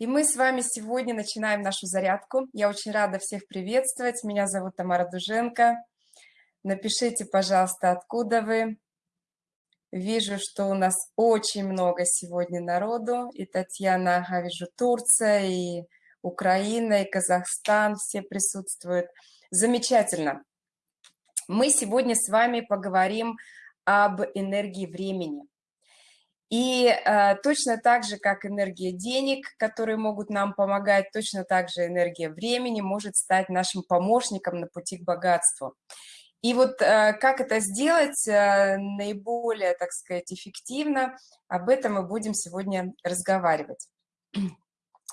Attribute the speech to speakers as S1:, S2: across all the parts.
S1: И мы с вами сегодня начинаем нашу зарядку. Я очень рада всех приветствовать. Меня зовут Тамара Дуженко. Напишите, пожалуйста, откуда вы. Вижу, что у нас очень много сегодня народу. И Татьяна, я вижу, Турция, и Украина, и Казахстан. Все присутствуют. Замечательно. Мы сегодня с вами поговорим об энергии времени. И э, точно так же, как энергия денег, которые могут нам помогать, точно так же энергия времени может стать нашим помощником на пути к богатству. И вот э, как это сделать э, наиболее, так сказать, эффективно, об этом мы будем сегодня разговаривать.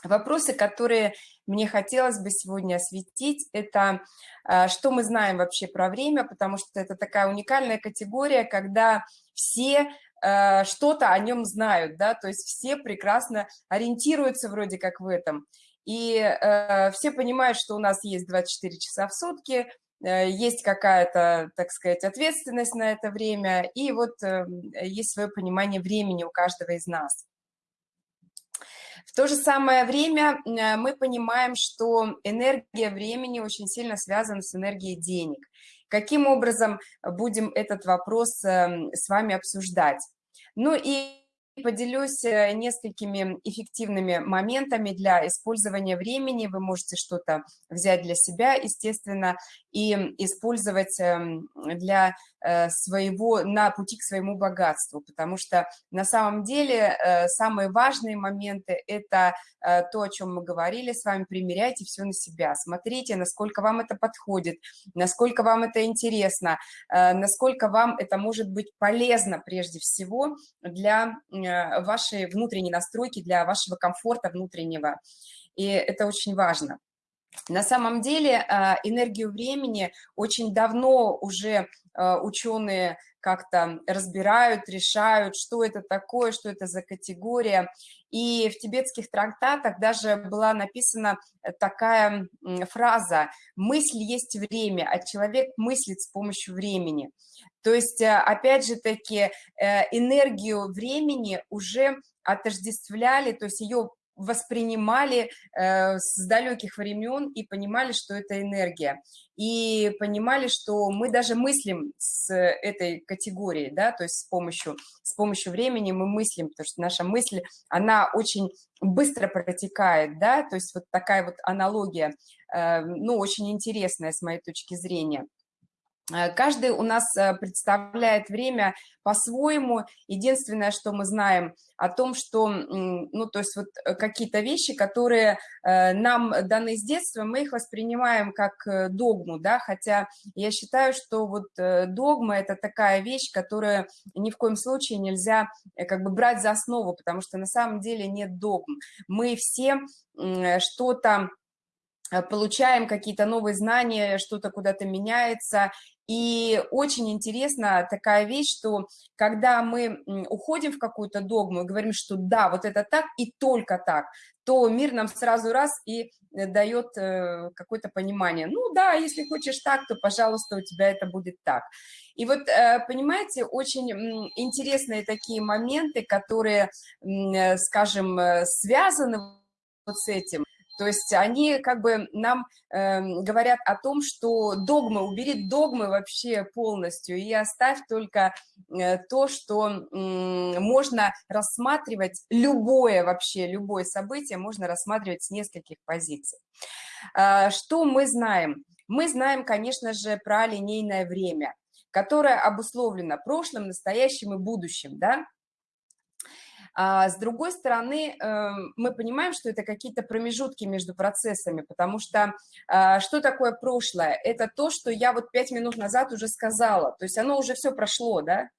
S1: Вопросы, которые мне хотелось бы сегодня осветить, это э, что мы знаем вообще про время, потому что это такая уникальная категория, когда все что-то о нем знают, да, то есть все прекрасно ориентируются вроде как в этом. И э, все понимают, что у нас есть 24 часа в сутки, э, есть какая-то, так сказать, ответственность на это время, и вот э, есть свое понимание времени у каждого из нас. В то же самое время э, мы понимаем, что энергия времени очень сильно связана с энергией денег. Каким образом будем этот вопрос эм, с вами обсуждать? Ну и поделюсь э, несколькими эффективными моментами для использования времени. Вы можете что-то взять для себя, естественно, и использовать эм, для э, своего, на пути к своему богатству, потому что на самом деле э, самые важные моменты – это то, о чем мы говорили с вами, примеряйте все на себя, смотрите, насколько вам это подходит, насколько вам это интересно, насколько вам это может быть полезно прежде всего для вашей внутренней настройки, для вашего комфорта внутреннего, и это очень важно. На самом деле энергию времени очень давно уже ученые как-то разбирают, решают, что это такое, что это за категория. И в тибетских трактатах даже была написана такая фраза «мысль есть время, а человек мыслит с помощью времени». То есть, а, опять же таки, э, энергию времени уже отождествляли, то есть ее воспринимали э, с далеких времен и понимали, что это энергия. И понимали, что мы даже мыслим с этой категорией, да, то есть с помощью, с помощью времени мы мыслим, потому что наша мысль, она очень быстро протекает, да, то есть вот такая вот аналогия, э, ну, очень интересная с моей точки зрения. Э, каждый у нас э, представляет время по-своему. Единственное, что мы знаем о том, что, ну, то есть вот э, какие-то вещи, которые нам даны с детства, мы их воспринимаем как догму, да, хотя я считаю, что вот догма – это такая вещь, которую ни в коем случае нельзя как бы брать за основу, потому что на самом деле нет догм. Мы все что-то получаем какие-то новые знания, что-то куда-то меняется, и очень интересна такая вещь, что когда мы уходим в какую-то догму и говорим, что да, вот это так и только так, то мир нам сразу раз и э, дает э, какое-то понимание. Ну да, если хочешь так, то, пожалуйста, у тебя это будет так. И вот, э, понимаете, очень интересные такие моменты, которые, скажем, связаны вот с этим. То есть они как бы нам э, говорят о том, что догмы, убери догмы вообще полностью и оставь только э, то, что э, можно рассматривать, любое вообще, любое событие можно рассматривать с нескольких позиций. Э, что мы знаем? Мы знаем, конечно же, про линейное время, которое обусловлено прошлым, настоящим и будущим, да? А с другой стороны, эм, мы понимаем, что это какие-то промежутки между процессами, потому что а, что такое прошлое? Это то, что я вот пять минут назад уже сказала, то есть оно уже все прошло, да?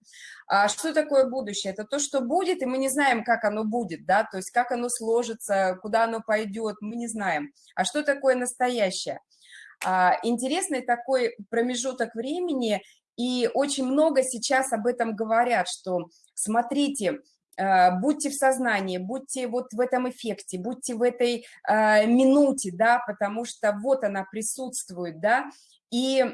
S1: А что такое будущее? Это то, что будет, и мы не знаем, как оно будет, да, то есть как оно сложится, куда оно пойдет, мы не знаем. А что такое настоящее? А, интересный такой промежуток времени, и очень много сейчас об этом говорят, что смотрите, Э, будьте в сознании, будьте вот в этом эффекте, будьте в этой э, минуте, да, потому что вот она присутствует, да, и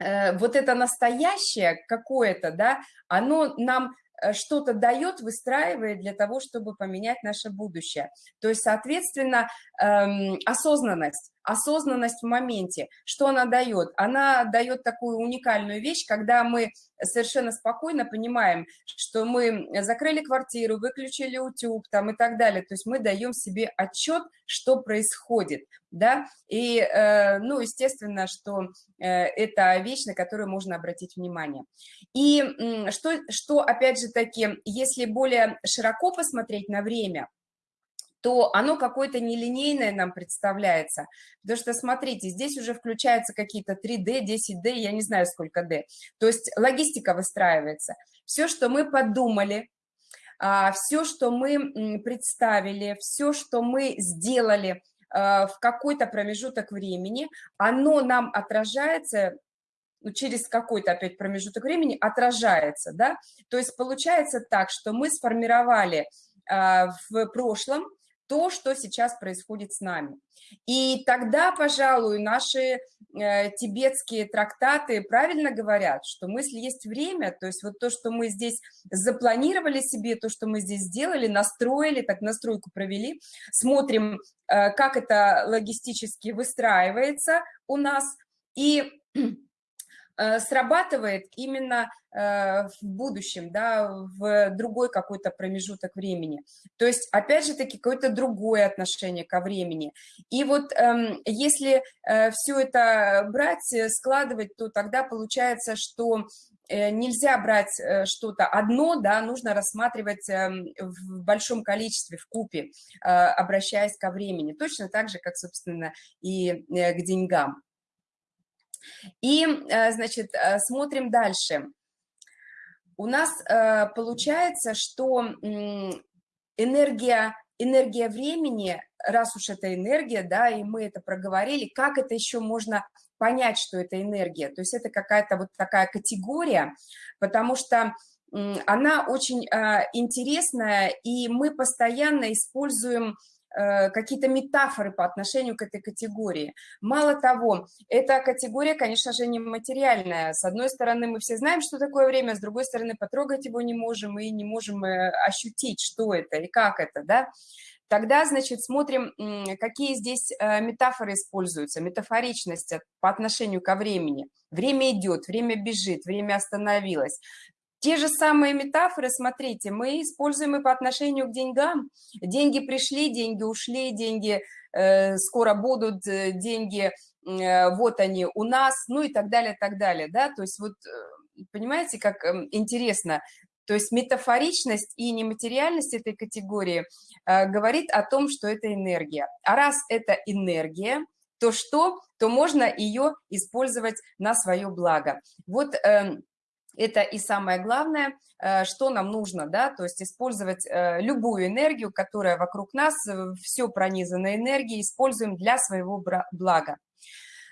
S1: э, вот это настоящее какое-то, да, оно нам э, что-то дает, выстраивает для того, чтобы поменять наше будущее. То есть, соответственно, эм, осознанность осознанность в моменте. Что она дает? Она дает такую уникальную вещь, когда мы совершенно спокойно понимаем, что мы закрыли квартиру, выключили утюг там и так далее. То есть мы даем себе отчет, что происходит, да, и, э, ну, естественно, что э, это вещь, на которую можно обратить внимание. И что, что опять же таки, если более широко посмотреть на время, то оно какое-то нелинейное нам представляется. Потому что, смотрите, здесь уже включаются какие-то 3D, 10D, я не знаю, сколько D. То есть логистика выстраивается. Все, что мы подумали, а, все, что мы представили, все, что мы сделали а, в какой-то промежуток времени, оно нам отражается ну, через какой-то опять промежуток времени отражается, да, то есть получается так, что мы сформировали а, в прошлом то, что сейчас происходит с нами. И тогда, пожалуй, наши э, тибетские трактаты правильно говорят, что мысли есть время, то есть вот то, что мы здесь запланировали себе, то, что мы здесь сделали, настроили, так настройку провели, смотрим, э, как это логистически выстраивается у нас, и срабатывает именно э, в будущем, да, в другой какой-то промежуток времени. То есть, опять же таки, какое-то другое отношение ко времени. И вот эм, если э, все это брать, складывать, то тогда получается, что нельзя брать что-то одно, да, нужно рассматривать эм, в большом количестве, в купе, обращаясь ко времени. Точно так же, как, собственно, и к деньгам. И, э, значит, э, смотрим дальше. У нас э, получается, что энергия, энергия времени, раз уж это энергия, да, и мы это проговорили, как это еще можно понять, что это энергия? То есть это какая-то вот такая категория, потому что она очень интересная, и мы постоянно используем какие-то метафоры по отношению к этой категории. Мало того, эта категория, конечно же, не материальная. С одной стороны, мы все знаем, что такое время, с другой стороны, потрогать его не можем и не можем э, ощутить, что это и как это, да. Тогда, значит, смотрим, какие здесь э, метафоры используются. Метафоричность по отношению ко времени. Время идет, время бежит, время остановилось. Те же самые метафоры, смотрите, мы используем и по отношению к деньгам. Деньги пришли, деньги ушли, деньги э, скоро будут, э, деньги э, вот они у нас, ну и так далее, так далее, да, то есть вот, э, понимаете, как э, интересно, то есть метафоричность и нематериальность этой категории э, говорит о том, что это энергия. А раз это энергия, то что? То можно ее использовать на свое благо. Вот... Э, это и самое главное, э, что нам нужно, да, то есть использовать э, любую энергию, которая вокруг нас, э, все пронизано энергией, используем для своего блага.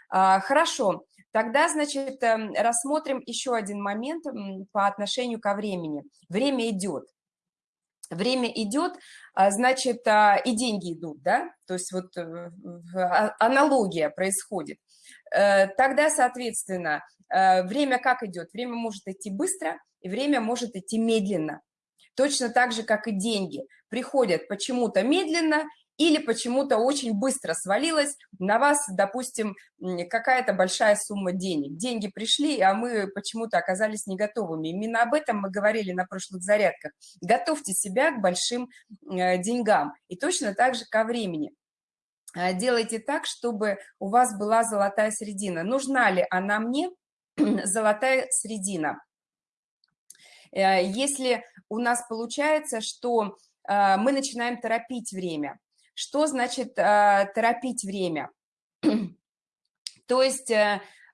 S1: А, хорошо, тогда, значит, эм, рассмотрим еще один момент по отношению ко времени. Время идет. Время идет, а, значит, а, и деньги идут, да, то есть вот аналогия происходит. Тогда, соответственно, Э, время как идет? Время может идти быстро, и время может идти медленно. Точно так же, как и деньги. Приходят почему-то медленно или почему-то очень быстро свалилась на вас, допустим, какая-то большая сумма денег. Деньги пришли, а мы почему-то оказались не готовыми. Именно об этом мы говорили на прошлых зарядках. Готовьте себя к большим э, деньгам. И точно так же ко времени. Э, делайте так, чтобы у вас была золотая середина. Нужна ли она мне? золотая средина. Э, если у нас получается, что э, мы начинаем торопить время, что значит торопить время? То есть,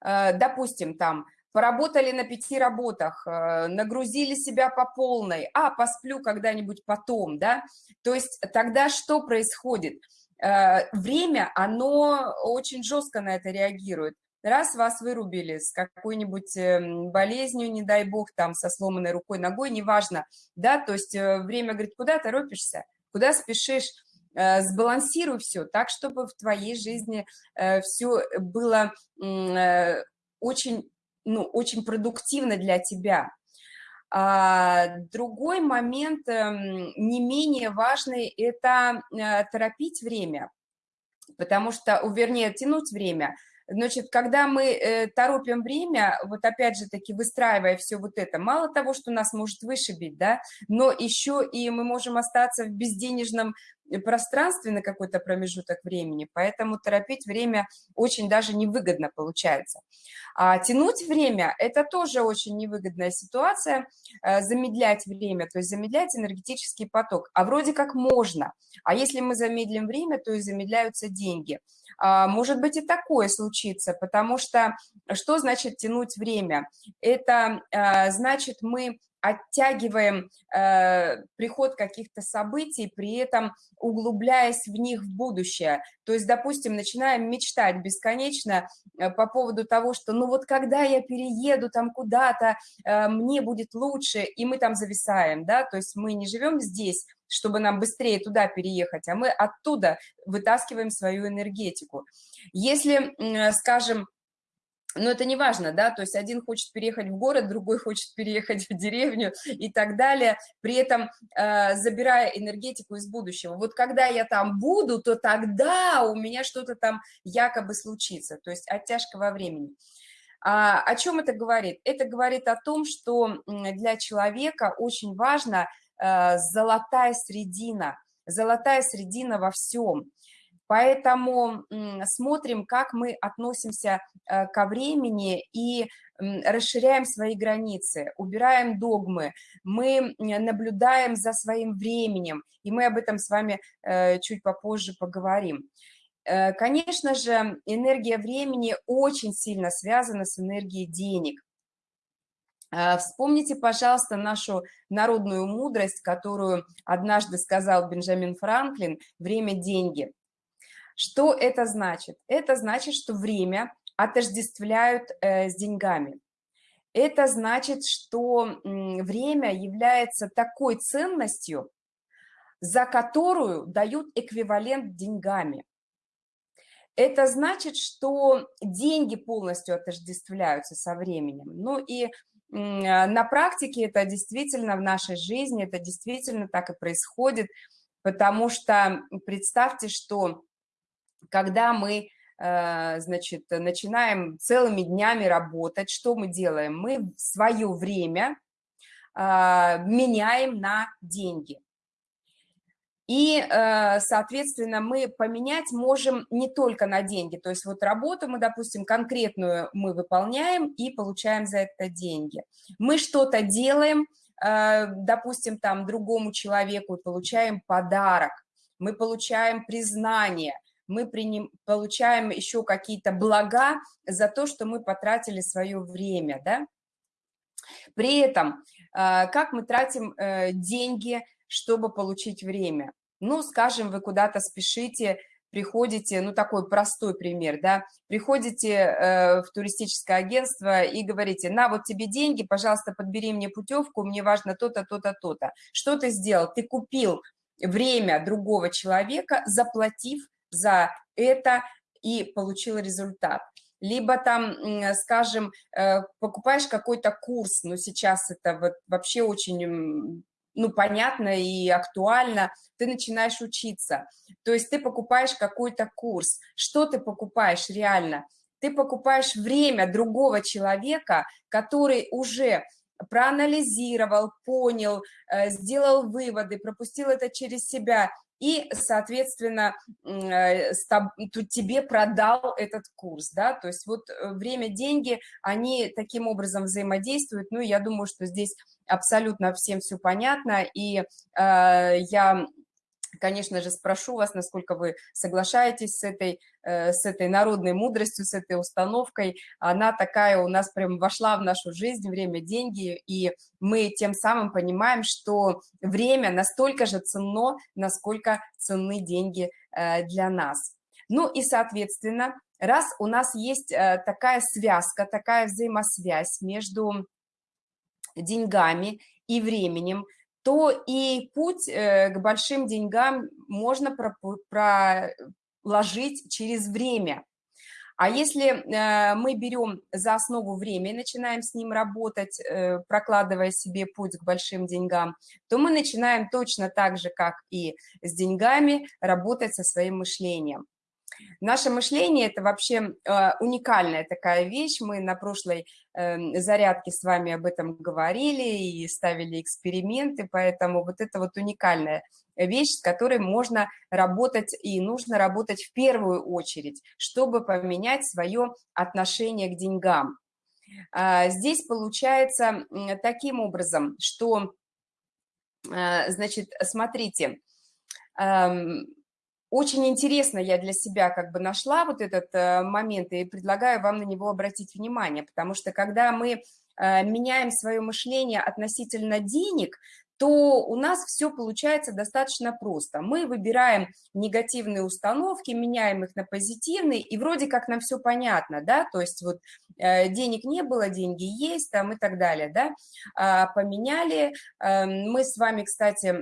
S1: допустим, там, поработали на пяти работах, нагрузили себя по полной, а, посплю когда-нибудь потом, да? То есть тогда что происходит? Время, оно очень жестко на это реагирует. Раз вас вырубили с какой-нибудь эм, болезнью, не дай бог, там, со сломанной рукой, ногой, неважно, да, то есть э, время говорит, куда торопишься, куда спешишь, э, сбалансируй все так, чтобы в твоей жизни э, все было очень, ну, очень продуктивно для тебя. А, другой момент, эм, не менее важный, это э, торопить время, потому что, вернее, тянуть время. Значит, когда мы э, торопим время, вот опять же таки выстраивая все вот это, мало того, что нас может вышибить, да, но еще и мы можем остаться в безденежном пространстве на какой-то промежуток времени, поэтому торопить время очень даже невыгодно получается. А тянуть время – это тоже очень невыгодная ситуация, э, замедлять время, то есть замедлять энергетический поток. А вроде как можно, а если мы замедлим время, то и замедляются деньги. А, может быть и такое случится, потому что что значит тянуть время? Это э, значит мы оттягиваем э, приход каких-то событий, при этом углубляясь в них в будущее. То есть, допустим, начинаем мечтать бесконечно э, по поводу того, что ну вот когда я перееду там куда-то, э, мне будет лучше, и мы там зависаем, да, то есть мы не живем здесь, чтобы нам быстрее туда переехать, а мы оттуда вытаскиваем свою энергетику. Если, скажем, но это не важно, да, то есть один хочет переехать в город, другой хочет переехать в деревню и так далее, при этом э, забирая энергетику из будущего. Вот когда я там буду, то тогда у меня что-то там якобы случится, то есть оттяжка во времени. А, о чем это говорит? Это говорит о том, что для человека очень важна э, золотая средина, золотая средина во всем. Поэтому смотрим, как мы относимся э, ко времени и расширяем свои границы, убираем догмы, мы наблюдаем за своим временем, и мы об этом с вами э, чуть попозже поговорим. Э, конечно же, энергия времени очень сильно связана с энергией денег. Вспомните, пожалуйста, нашу народную мудрость, которую однажды сказал Бенджамин Франклин «Время – деньги». Что это значит? Это значит, что время отождествляют э, с деньгами. Это значит, что время является такой ценностью, за которую дают эквивалент деньгами. Это значит, что деньги полностью отождествляются со временем. Ну и на практике это действительно в нашей жизни, это действительно так и происходит, потому что представьте, что когда мы, э, значит, начинаем целыми днями работать, что мы делаем? Мы свое время а, меняем на деньги. И, э, соответственно, мы поменять можем не только на деньги. То есть вот работу мы, допустим, конкретную мы выполняем и получаем за это деньги. Мы что-то делаем, э, допустим, там другому человеку получаем подарок. Мы получаем признание – мы приним, получаем еще какие-то блага за то, что мы потратили свое время, да. При этом, а, как мы тратим э, деньги, чтобы получить время? Ну, скажем, вы куда-то спешите, приходите, ну, такой простой пример, да, приходите э, в туристическое агентство и говорите, на, вот тебе деньги, пожалуйста, подбери мне путевку, мне важно то-то, то-то, то-то. Что ты сделал? Ты купил время другого человека, заплатив за это и получил результат. Либо там, скажем, э, покупаешь какой-то курс, но сейчас это вот вообще очень ну, понятно и актуально, ты начинаешь учиться. То есть ты покупаешь какой-то курс. Что ты покупаешь реально? Ты покупаешь время другого человека, который уже проанализировал, понял, э, сделал выводы, пропустил это через себя и, соответственно, э, тебе продал этот курс, да, то есть вот э, время, деньги, они таким образом взаимодействуют, ну, я думаю, что здесь абсолютно всем все понятно, и э, я конечно же, спрошу вас, насколько вы соглашаетесь с этой, э, с этой народной мудростью, с этой установкой. Она такая у нас прям вошла в нашу жизнь, время – деньги, и мы тем самым понимаем, что время настолько же ценно, насколько ценны деньги э, для нас. Ну и, соответственно, раз у нас есть э, такая связка, такая взаимосвязь между деньгами и временем, то и путь э, к большим деньгам можно проложить через время. А если мы берем за основу время и начинаем с ним работать, прокладывая себе путь к большим деньгам, то мы начинаем точно так же, как и с деньгами, работать со своим мышлением. Наше мышление – это вообще э, уникальная такая вещь. Мы на прошлой э, зарядке с вами об этом говорили и ставили эксперименты, поэтому вот это вот уникальная вещь, с которой можно работать и нужно работать в первую очередь, чтобы поменять свое отношение к деньгам. А, здесь получается таким образом, что, э, значит, смотрите, эм, очень интересно я для себя как бы нашла вот этот э, момент и предлагаю вам на него обратить внимание, потому что когда мы э, меняем свое мышление относительно денег, то у нас все получается достаточно просто. Мы выбираем негативные установки, меняем их на позитивные, и вроде как нам все понятно, да, то есть вот э, денег не было, деньги есть, там и так далее, да, а, поменяли. Э, мы с вами, кстати,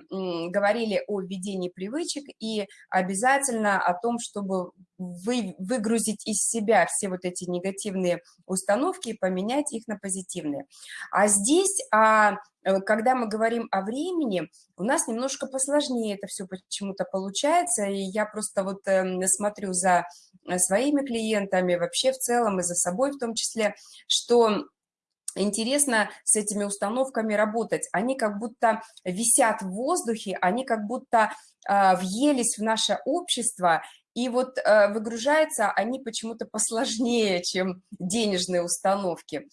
S1: говорили о введении привычек и обязательно о том, чтобы вы, выгрузить из себя все вот эти негативные установки и поменять их на позитивные. А здесь а, Э, когда мы говорим о времени, у нас немножко посложнее это все почему-то получается, и я просто вот эм, смотрю за э, своими клиентами, вообще в целом и за собой в том числе, что интересно с этими установками работать. Они как будто висят в воздухе, они как будто э, въелись в наше общество, и вот э, выгружаются они почему-то посложнее, чем денежные установки.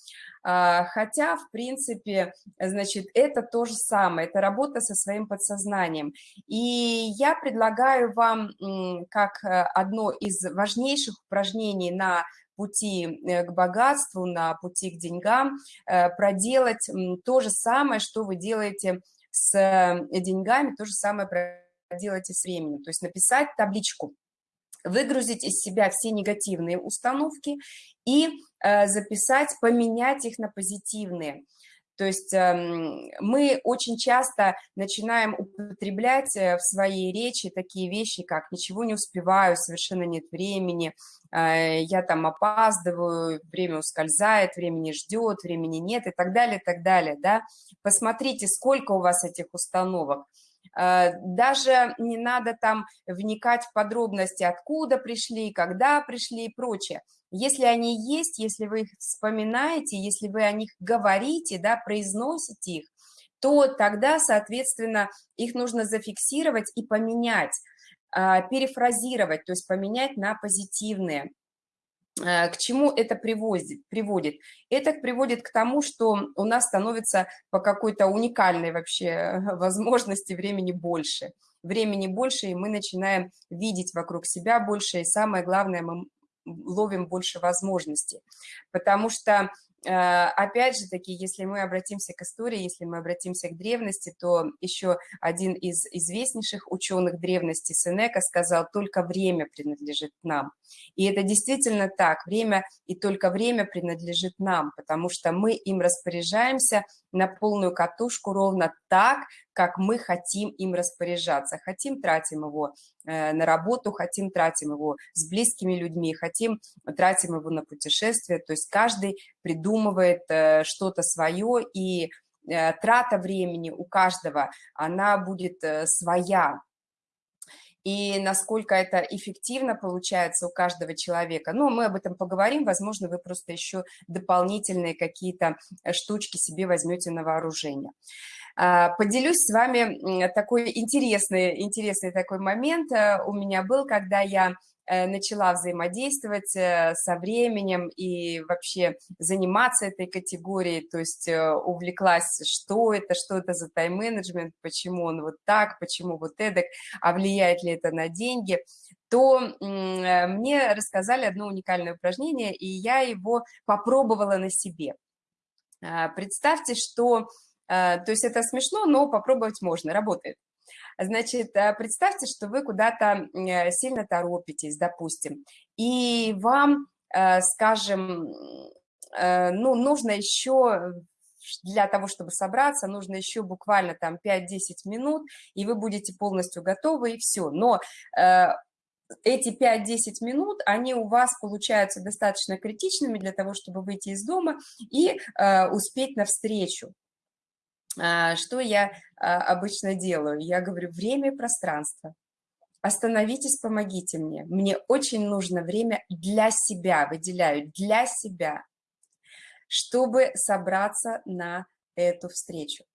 S1: А, хотя, в принципе, значит, это то же самое, это работа со своим подсознанием. И я предлагаю вам, как э, одно из важнейших упражнений на пути э, к богатству, на пути к деньгам, э, проделать то же самое, что вы делаете с деньгами, то же самое проделайте с временем. То есть написать табличку выгрузить из себя все негативные установки и э, записать, поменять их на позитивные. То есть эм, мы очень часто начинаем употреблять э, в своей речи такие вещи, как «ничего не успеваю, совершенно нет времени», э, «я там опаздываю», «время ускользает», «времени ждет», «времени нет» и так далее, и так далее. Да? Посмотрите, сколько у вас этих установок. Э, даже не надо там вникать в подробности, откуда пришли, когда пришли и прочее. Если они есть, если вы их вспоминаете, если вы о них говорите, да, произносите их, то тогда, соответственно, их нужно зафиксировать и поменять, э, перефразировать, то есть поменять на позитивные. Э, к чему это приводит? приводит? Это приводит к тому, что у нас становится по какой-то уникальной вообще возможности времени больше. Времени больше, и мы начинаем видеть вокруг себя больше, и самое главное, мы ловим больше возможностей. Потому что опять же таки, если мы обратимся к истории, если мы обратимся к древности, то еще один из известнейших ученых древности, Сенека, сказал, только время принадлежит нам. И это действительно так, время и только время принадлежит нам, потому что мы им распоряжаемся на полную катушку ровно так, как мы хотим им распоряжаться. Хотим, тратим его э, на работу, хотим, тратим его с близкими людьми, хотим, тратим его на путешествия. То есть каждый придумывает э, что-то свое, и э, трата времени у каждого, она будет своя, и насколько это эффективно получается у каждого человека. Но мы об этом поговорим, возможно, вы просто еще дополнительные какие-то штучки себе возьмете на вооружение. А, поделюсь с вами такой интересный, интересный такой момент э, у меня был, когда я э, начала взаимодействовать э, со временем и вообще заниматься этой категорией, то есть увлеклась, что это, что это за тайм-менеджмент, почему он вот так, почему вот эдак, а влияет ли это на деньги, то мне рассказали одно уникальное упражнение, и я его попробовала на себе. Представьте, что Э, то есть это смешно, но попробовать можно, работает. Значит, э, представьте, что вы куда-то э, сильно торопитесь, допустим, и вам, скажем, ну, нужно еще для того, чтобы собраться, нужно еще буквально там 5-10 минут, и вы будете полностью готовы, и все. Но эти 5-10 минут, они у вас получаются достаточно критичными для того, чтобы выйти из дома и э, успеть навстречу. Э, что я э, обычно делаю? Я говорю, время и пространство. Остановитесь, помогите мне. Мне очень нужно время для себя, выделяю, для себя, чтобы собраться на эту встречу.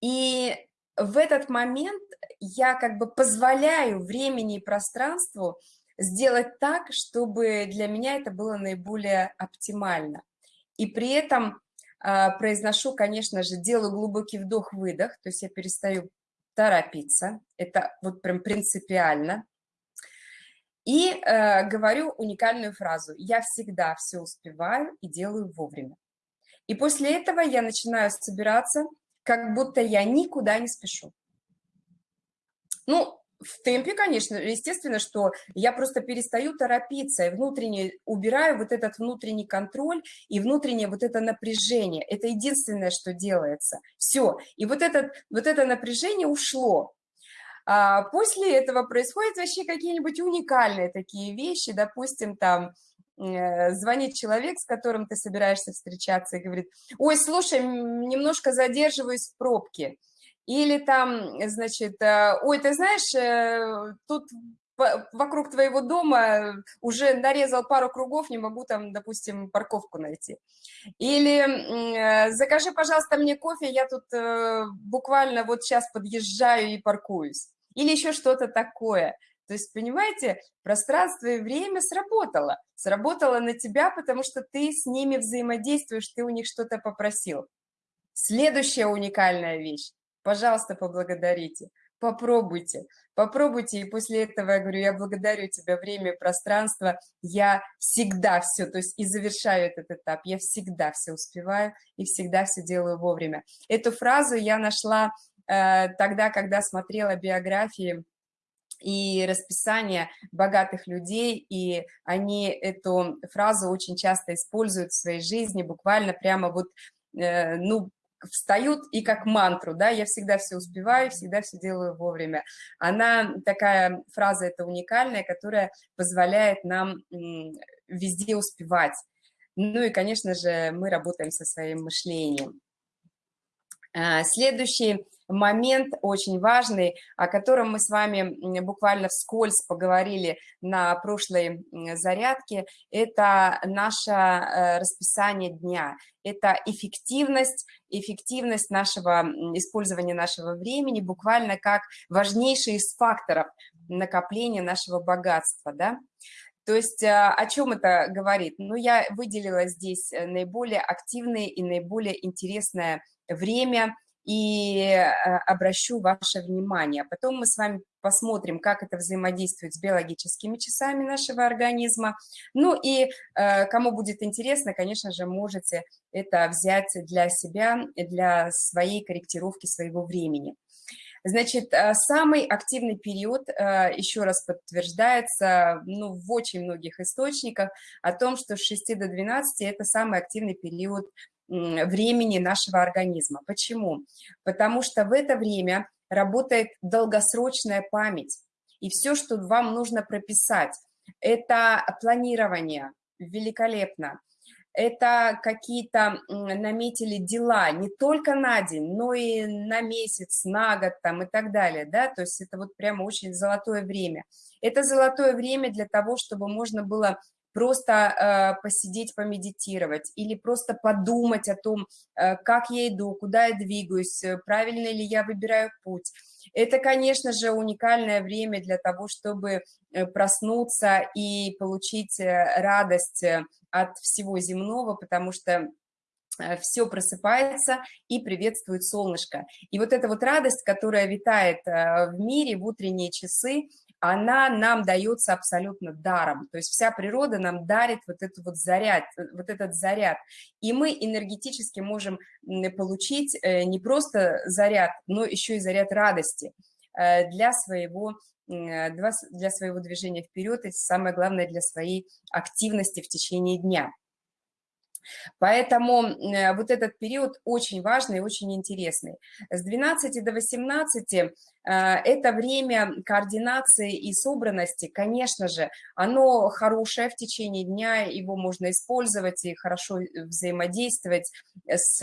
S1: И в этот момент я как бы позволяю времени и пространству сделать так, чтобы для меня это было наиболее оптимально. И при этом произношу, конечно же, делаю глубокий вдох-выдох, то есть я перестаю торопиться, это вот прям принципиально. И э, говорю уникальную фразу «Я всегда все успеваю и делаю вовремя». И после этого я начинаю собираться, как будто я никуда не спешу. Ну, в темпе, конечно, естественно, что я просто перестаю торопиться и внутренне убираю вот этот внутренний контроль и внутреннее вот это напряжение. Это единственное, что делается. Все. И вот, этот, вот это напряжение ушло. А после этого происходят вообще какие-нибудь уникальные такие вещи, допустим, там, э, звонит человек, с которым ты собираешься встречаться и говорит, ой, слушай, немножко задерживаюсь в пробке. Или там, значит, э, ой, ты знаешь, э, тут вокруг твоего дома уже нарезал пару кругов, не могу там, допустим, парковку найти. Или э, закажи, пожалуйста, мне кофе, я тут буквально вот сейчас подъезжаю и паркуюсь. Или еще что-то такое. То есть, понимаете, пространство и время сработало. Сработало на тебя, потому что ты с ними взаимодействуешь, ты у них что-то попросил. Следующая уникальная вещь пожалуйста, поблагодарите, попробуйте, попробуйте, и после этого я говорю, я благодарю тебя, время и пространство, я всегда все, то есть и завершаю этот этап, я всегда все успеваю и всегда все делаю вовремя. Эту фразу я нашла э, тогда, когда смотрела биографии и расписание богатых людей, и они эту фразу очень часто используют в своей жизни, буквально прямо вот, э, ну, встают и как мантру, да, я всегда все успеваю, всегда все делаю вовремя. Она, такая фраза это уникальная, которая позволяет нам везде успевать. Ну и, конечно же, мы работаем со своим мышлением. А, следующий момент очень важный, о котором мы с вами буквально вскользь поговорили на прошлой зарядке, это наше э, расписание дня, это эффективность, эффективность нашего использования нашего времени буквально как важнейший из факторов накопления нашего богатства, да. То есть э, о чем это говорит? Ну, я выделила здесь э, наиболее активное и наиболее интересное время – и э, обращу ваше внимание. Потом мы с вами посмотрим, как это взаимодействует с биологическими часами нашего организма. Ну и э, кому будет интересно, конечно же, можете это взять для себя, для своей корректировки своего времени. Значит, э, самый активный период, еще раз подтверждается ну, в очень многих источниках о том, что с 6 до 12 это самый активный период времени нашего организма. Почему? Потому что в это время работает долгосрочная память. И все, что вам нужно прописать, это планирование, великолепно. Это какие-то наметили дела не только на день, но и на месяц, на год там и так далее, да, то есть это вот прямо очень золотое время. Это золотое время для того, чтобы можно было просто э, посидеть, помедитировать или просто подумать о том, э, как я иду, куда я двигаюсь, э, правильно ли я выбираю путь. Это, конечно же, уникальное время для того, чтобы э, проснуться и получить э, радость от всего земного, потому что все просыпается и приветствует солнышко. И вот эта вот радость, которая витает в мире в утренние часы, она нам дается абсолютно даром. То есть вся природа нам дарит вот, этот вот, заряд, э, вот этот заряд. И мы энергетически можем получить э, не просто заряд, но еще и заряд радости э, для своего для своего движения вперед и самое главное для своей активности в течение дня. Поэтому э, вот этот период очень важный и очень интересный. С 12 до 18 э, это время координации и собранности, конечно же, оно хорошее в течение дня, его можно использовать и хорошо взаимодействовать с,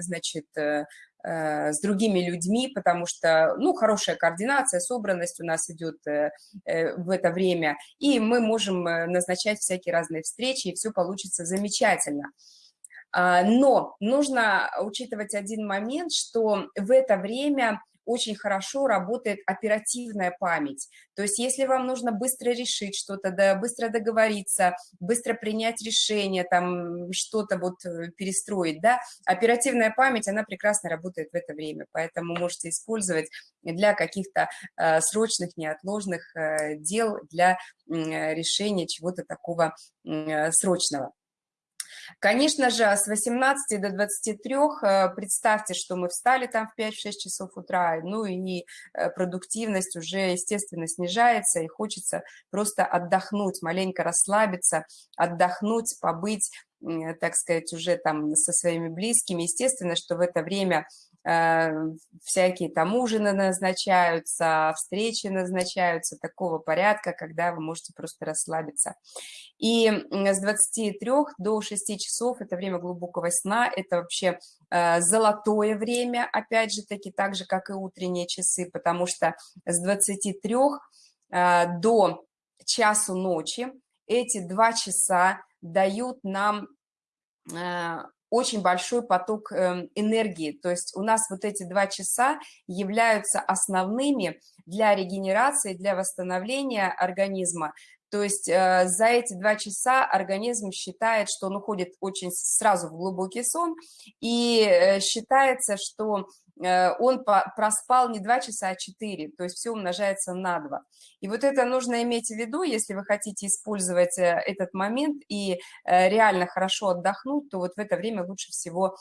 S1: значит, э, с другими людьми, потому что, ну, хорошая координация, собранность у нас идет в это время, и мы можем назначать всякие разные встречи, и все получится замечательно. А, но нужно учитывать один момент, что в это время очень хорошо работает оперативная память. То есть если вам нужно быстро решить что-то, да, быстро договориться, быстро принять решение, там что-то вот э, перестроить, да, оперативная память, она прекрасно работает в это время, поэтому можете использовать для каких-то э, срочных, неотложных э, дел, для э, решения чего-то такого э, срочного. Конечно же, с 18 до 23 э, представьте, что мы встали там в 5-6 часов утра, ну и э, продуктивность уже, естественно, снижается, и хочется просто отдохнуть, маленько расслабиться, отдохнуть, побыть, так сказать, уже там со своими близкими. Естественно, что в это время Э, всякие там ужины назначаются, встречи назначаются такого порядка, когда вы можете просто расслабиться. И с 23 до 6 часов это время глубокого сна, это вообще э, золотое время, опять же таки, так же, как и утренние часы, потому что с 23 э, до часу ночи эти два часа дают нам очень большой поток эм, энергии. То есть у нас вот эти два часа являются основными для регенерации, для восстановления организма. То есть э, за эти два часа организм считает, что он уходит очень сразу в глубокий сон, и э, считается, что он проспал не 2 часа, а 4, то есть все умножается на 2. И вот это нужно иметь в виду, если вы хотите использовать э, этот момент и э, реально хорошо отдохнуть, то вот в это время лучше всего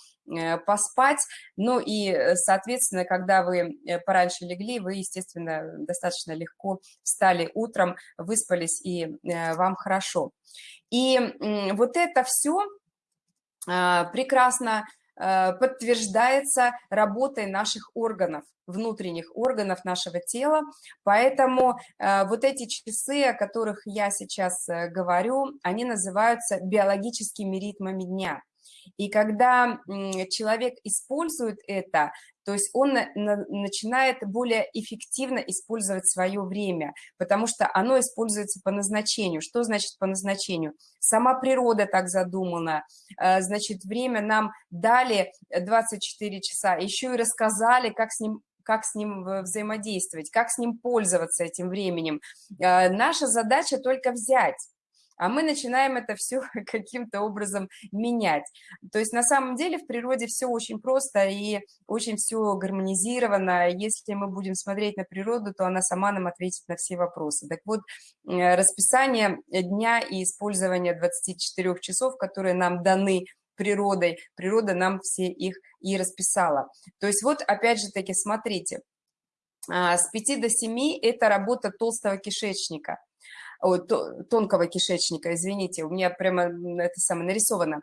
S1: поспать. Ну и, соответственно, когда вы пораньше легли, вы, естественно, достаточно легко встали утром, выспались, и вам хорошо. И вот это все прекрасно Э, подтверждается работой наших органов, внутренних органов нашего тела. Поэтому э, вот эти часы, о которых я сейчас э, говорю, они называются биологическими ритмами дня. И когда человек использует это, то есть он начинает более эффективно использовать свое время, потому что оно используется по назначению. Что значит по назначению? Сама природа так задумана. Э, значит, время нам дали 24 часа, еще и рассказали, как с ним как с ним взаимодействовать, как с ним пользоваться этим временем. Э, наша задача только взять а мы начинаем это все каким-то образом менять. То есть на самом деле в природе все очень просто и очень все гармонизировано. Если мы будем смотреть на природу, то она сама нам ответит на все вопросы. Так вот, э, расписание дня и использование 24 часов, которые нам даны природой, природа нам все их и расписала. То есть вот опять же таки смотрите, а, с 5 до 7 это работа толстого кишечника – тонкого кишечника, извините, у меня прямо это самое нарисовано.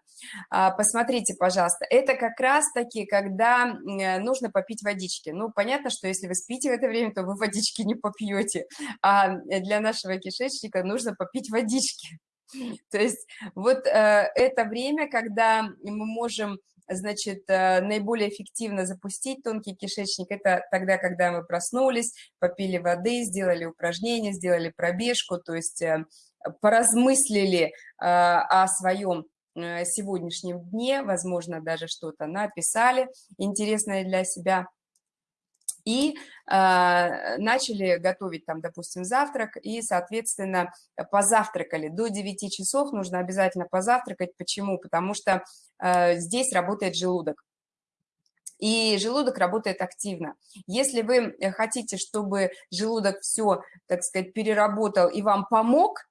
S1: А, посмотрите, пожалуйста, это как раз-таки, когда э, нужно попить водички. Ну, понятно, что если вы спите в это время, то вы водички не попьете, а для нашего кишечника нужно попить водички. То есть вот э, это время, когда мы можем значит, э, наиболее эффективно запустить тонкий кишечник, это тогда, когда мы проснулись, попили воды, сделали упражнения, сделали пробежку, то есть э, поразмыслили э, о своем сегодняшнем дне, возможно, даже что-то написали интересное для себя – и э, начали готовить там, допустим, завтрак, и, соответственно, позавтракали. До 9 часов нужно обязательно позавтракать. Почему? Потому что э, здесь работает желудок. И желудок работает активно. Если вы хотите, чтобы желудок все, так сказать, переработал и вам помог,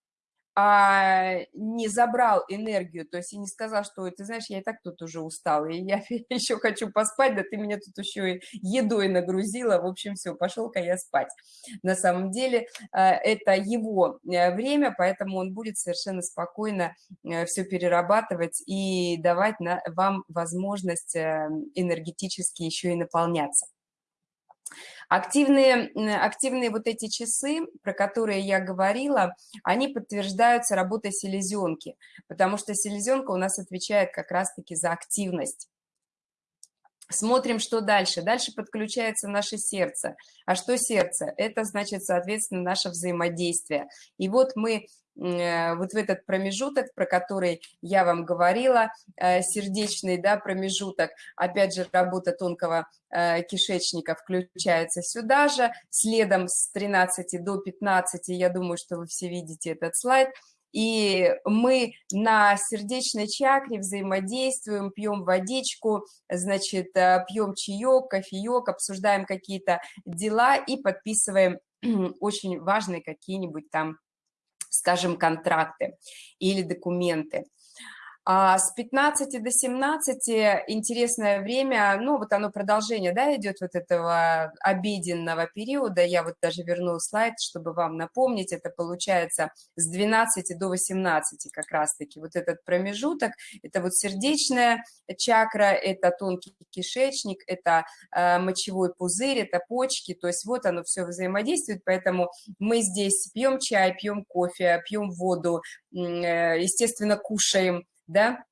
S1: а не забрал энергию, то есть и не сказал, что ты знаешь, я и так тут уже устал, и я еще хочу поспать, да ты меня тут еще и едой нагрузила, в общем, все, пошел-ка я спать. На самом деле э, это его э, время, поэтому он будет совершенно спокойно э, все перерабатывать и давать вам возможность энергетически еще и наполняться. Активные, активные вот эти часы, про которые я говорила, они подтверждаются работой селезенки, потому что селезенка у нас отвечает как раз-таки за активность. Смотрим, что дальше. Дальше подключается наше сердце. А что сердце? Это значит, соответственно, наше взаимодействие. И вот мы вот в этот промежуток, про который я вам говорила, э, сердечный да, промежуток, опять же, работа тонкого э, кишечника включается сюда же, следом с 13 до 15, я думаю, что вы все видите этот слайд, и мы на сердечной чакре взаимодействуем, пьем водичку, значит, пьем чаек, кофеек, обсуждаем какие-то дела и подписываем очень важные какие-нибудь там скажем, контракты или документы. А с 15 до 17 интересное время, ну вот оно продолжение, да, идет вот этого обеденного периода. Я вот даже верну слайд, чтобы вам напомнить. Это получается с 12 до 18 как раз-таки вот этот промежуток. Это вот сердечная чакра, это тонкий кишечник, это э, мочевой пузырь, это почки. То есть вот оно все взаимодействует, поэтому мы здесь пьем чай, пьем кофе, пьем воду, э, естественно, кушаем, да,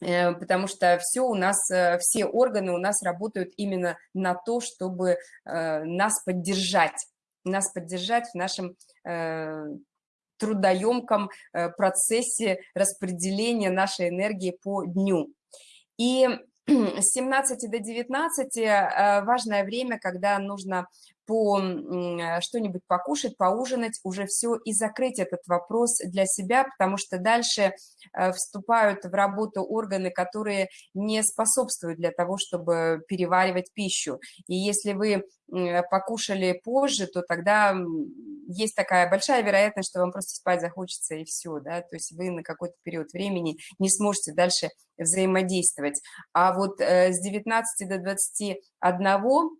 S1: э, потому что все у нас, э, все органы у нас работают именно на то, чтобы э, нас поддержать, нас поддержать в нашем трудоемком процессе распределения нашей энергии по дню. И с 17 до 19 важное время, когда нужно по э, что-нибудь покушать, поужинать, уже все и закрыть этот вопрос для себя, потому что дальше э, вступают в работу органы, которые не способствуют для того, чтобы переваривать пищу. И если вы покушали позже, то тогда есть такая большая вероятность, что вам просто спать захочется и все, да, то есть вы на какой-то период времени не сможете дальше взаимодействовать. А вот э, с 19 до 21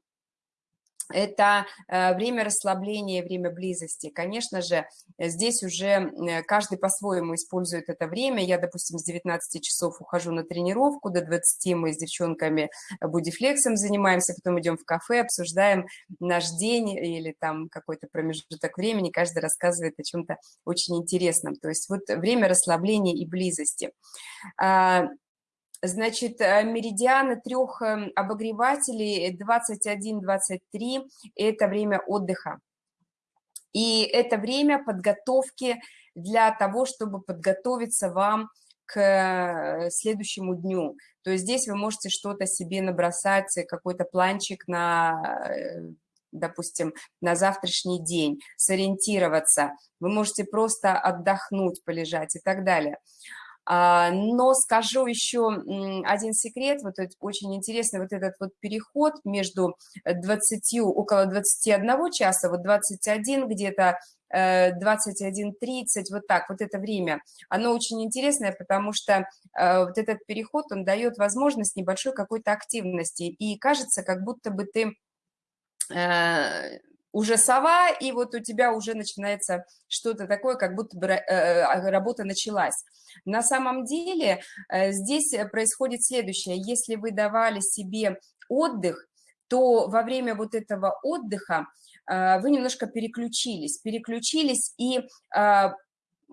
S1: это э, время расслабления, время близости. Конечно же, здесь уже э, каждый по-своему использует это время. Я, допустим, с 19 часов ухожу на тренировку, до 20 мы с девчонками будифлексом занимаемся, потом идем в кафе, обсуждаем наш день или там какой-то промежуток времени, каждый рассказывает о чем-то очень интересном. То есть вот время расслабления и близости. Значит, э, меридианы трех эм, обогревателей 21-23 – это время отдыха. И это время подготовки для того, чтобы подготовиться вам к э, следующему дню. То есть здесь вы можете что-то себе набросать, какой-то планчик на э, допустим, на завтрашний день, сориентироваться. Вы можете просто отдохнуть, полежать и так далее. А, но скажу еще один секрет, вот очень интересный вот этот вот переход между 20, около 21 часа, вот 21 где-то 21.30, э, вот так, вот это время, оно очень интересное, потому что э, вот этот переход, он дает возможность небольшой какой-то активности, и кажется, как будто бы ты э, уже сова, и вот у тебя уже начинается что-то такое, как будто бы э, э, работа началась. На самом деле э, здесь происходит следующее. Если вы давали себе отдых, то во время вот этого отдыха вы немножко переключились, переключились и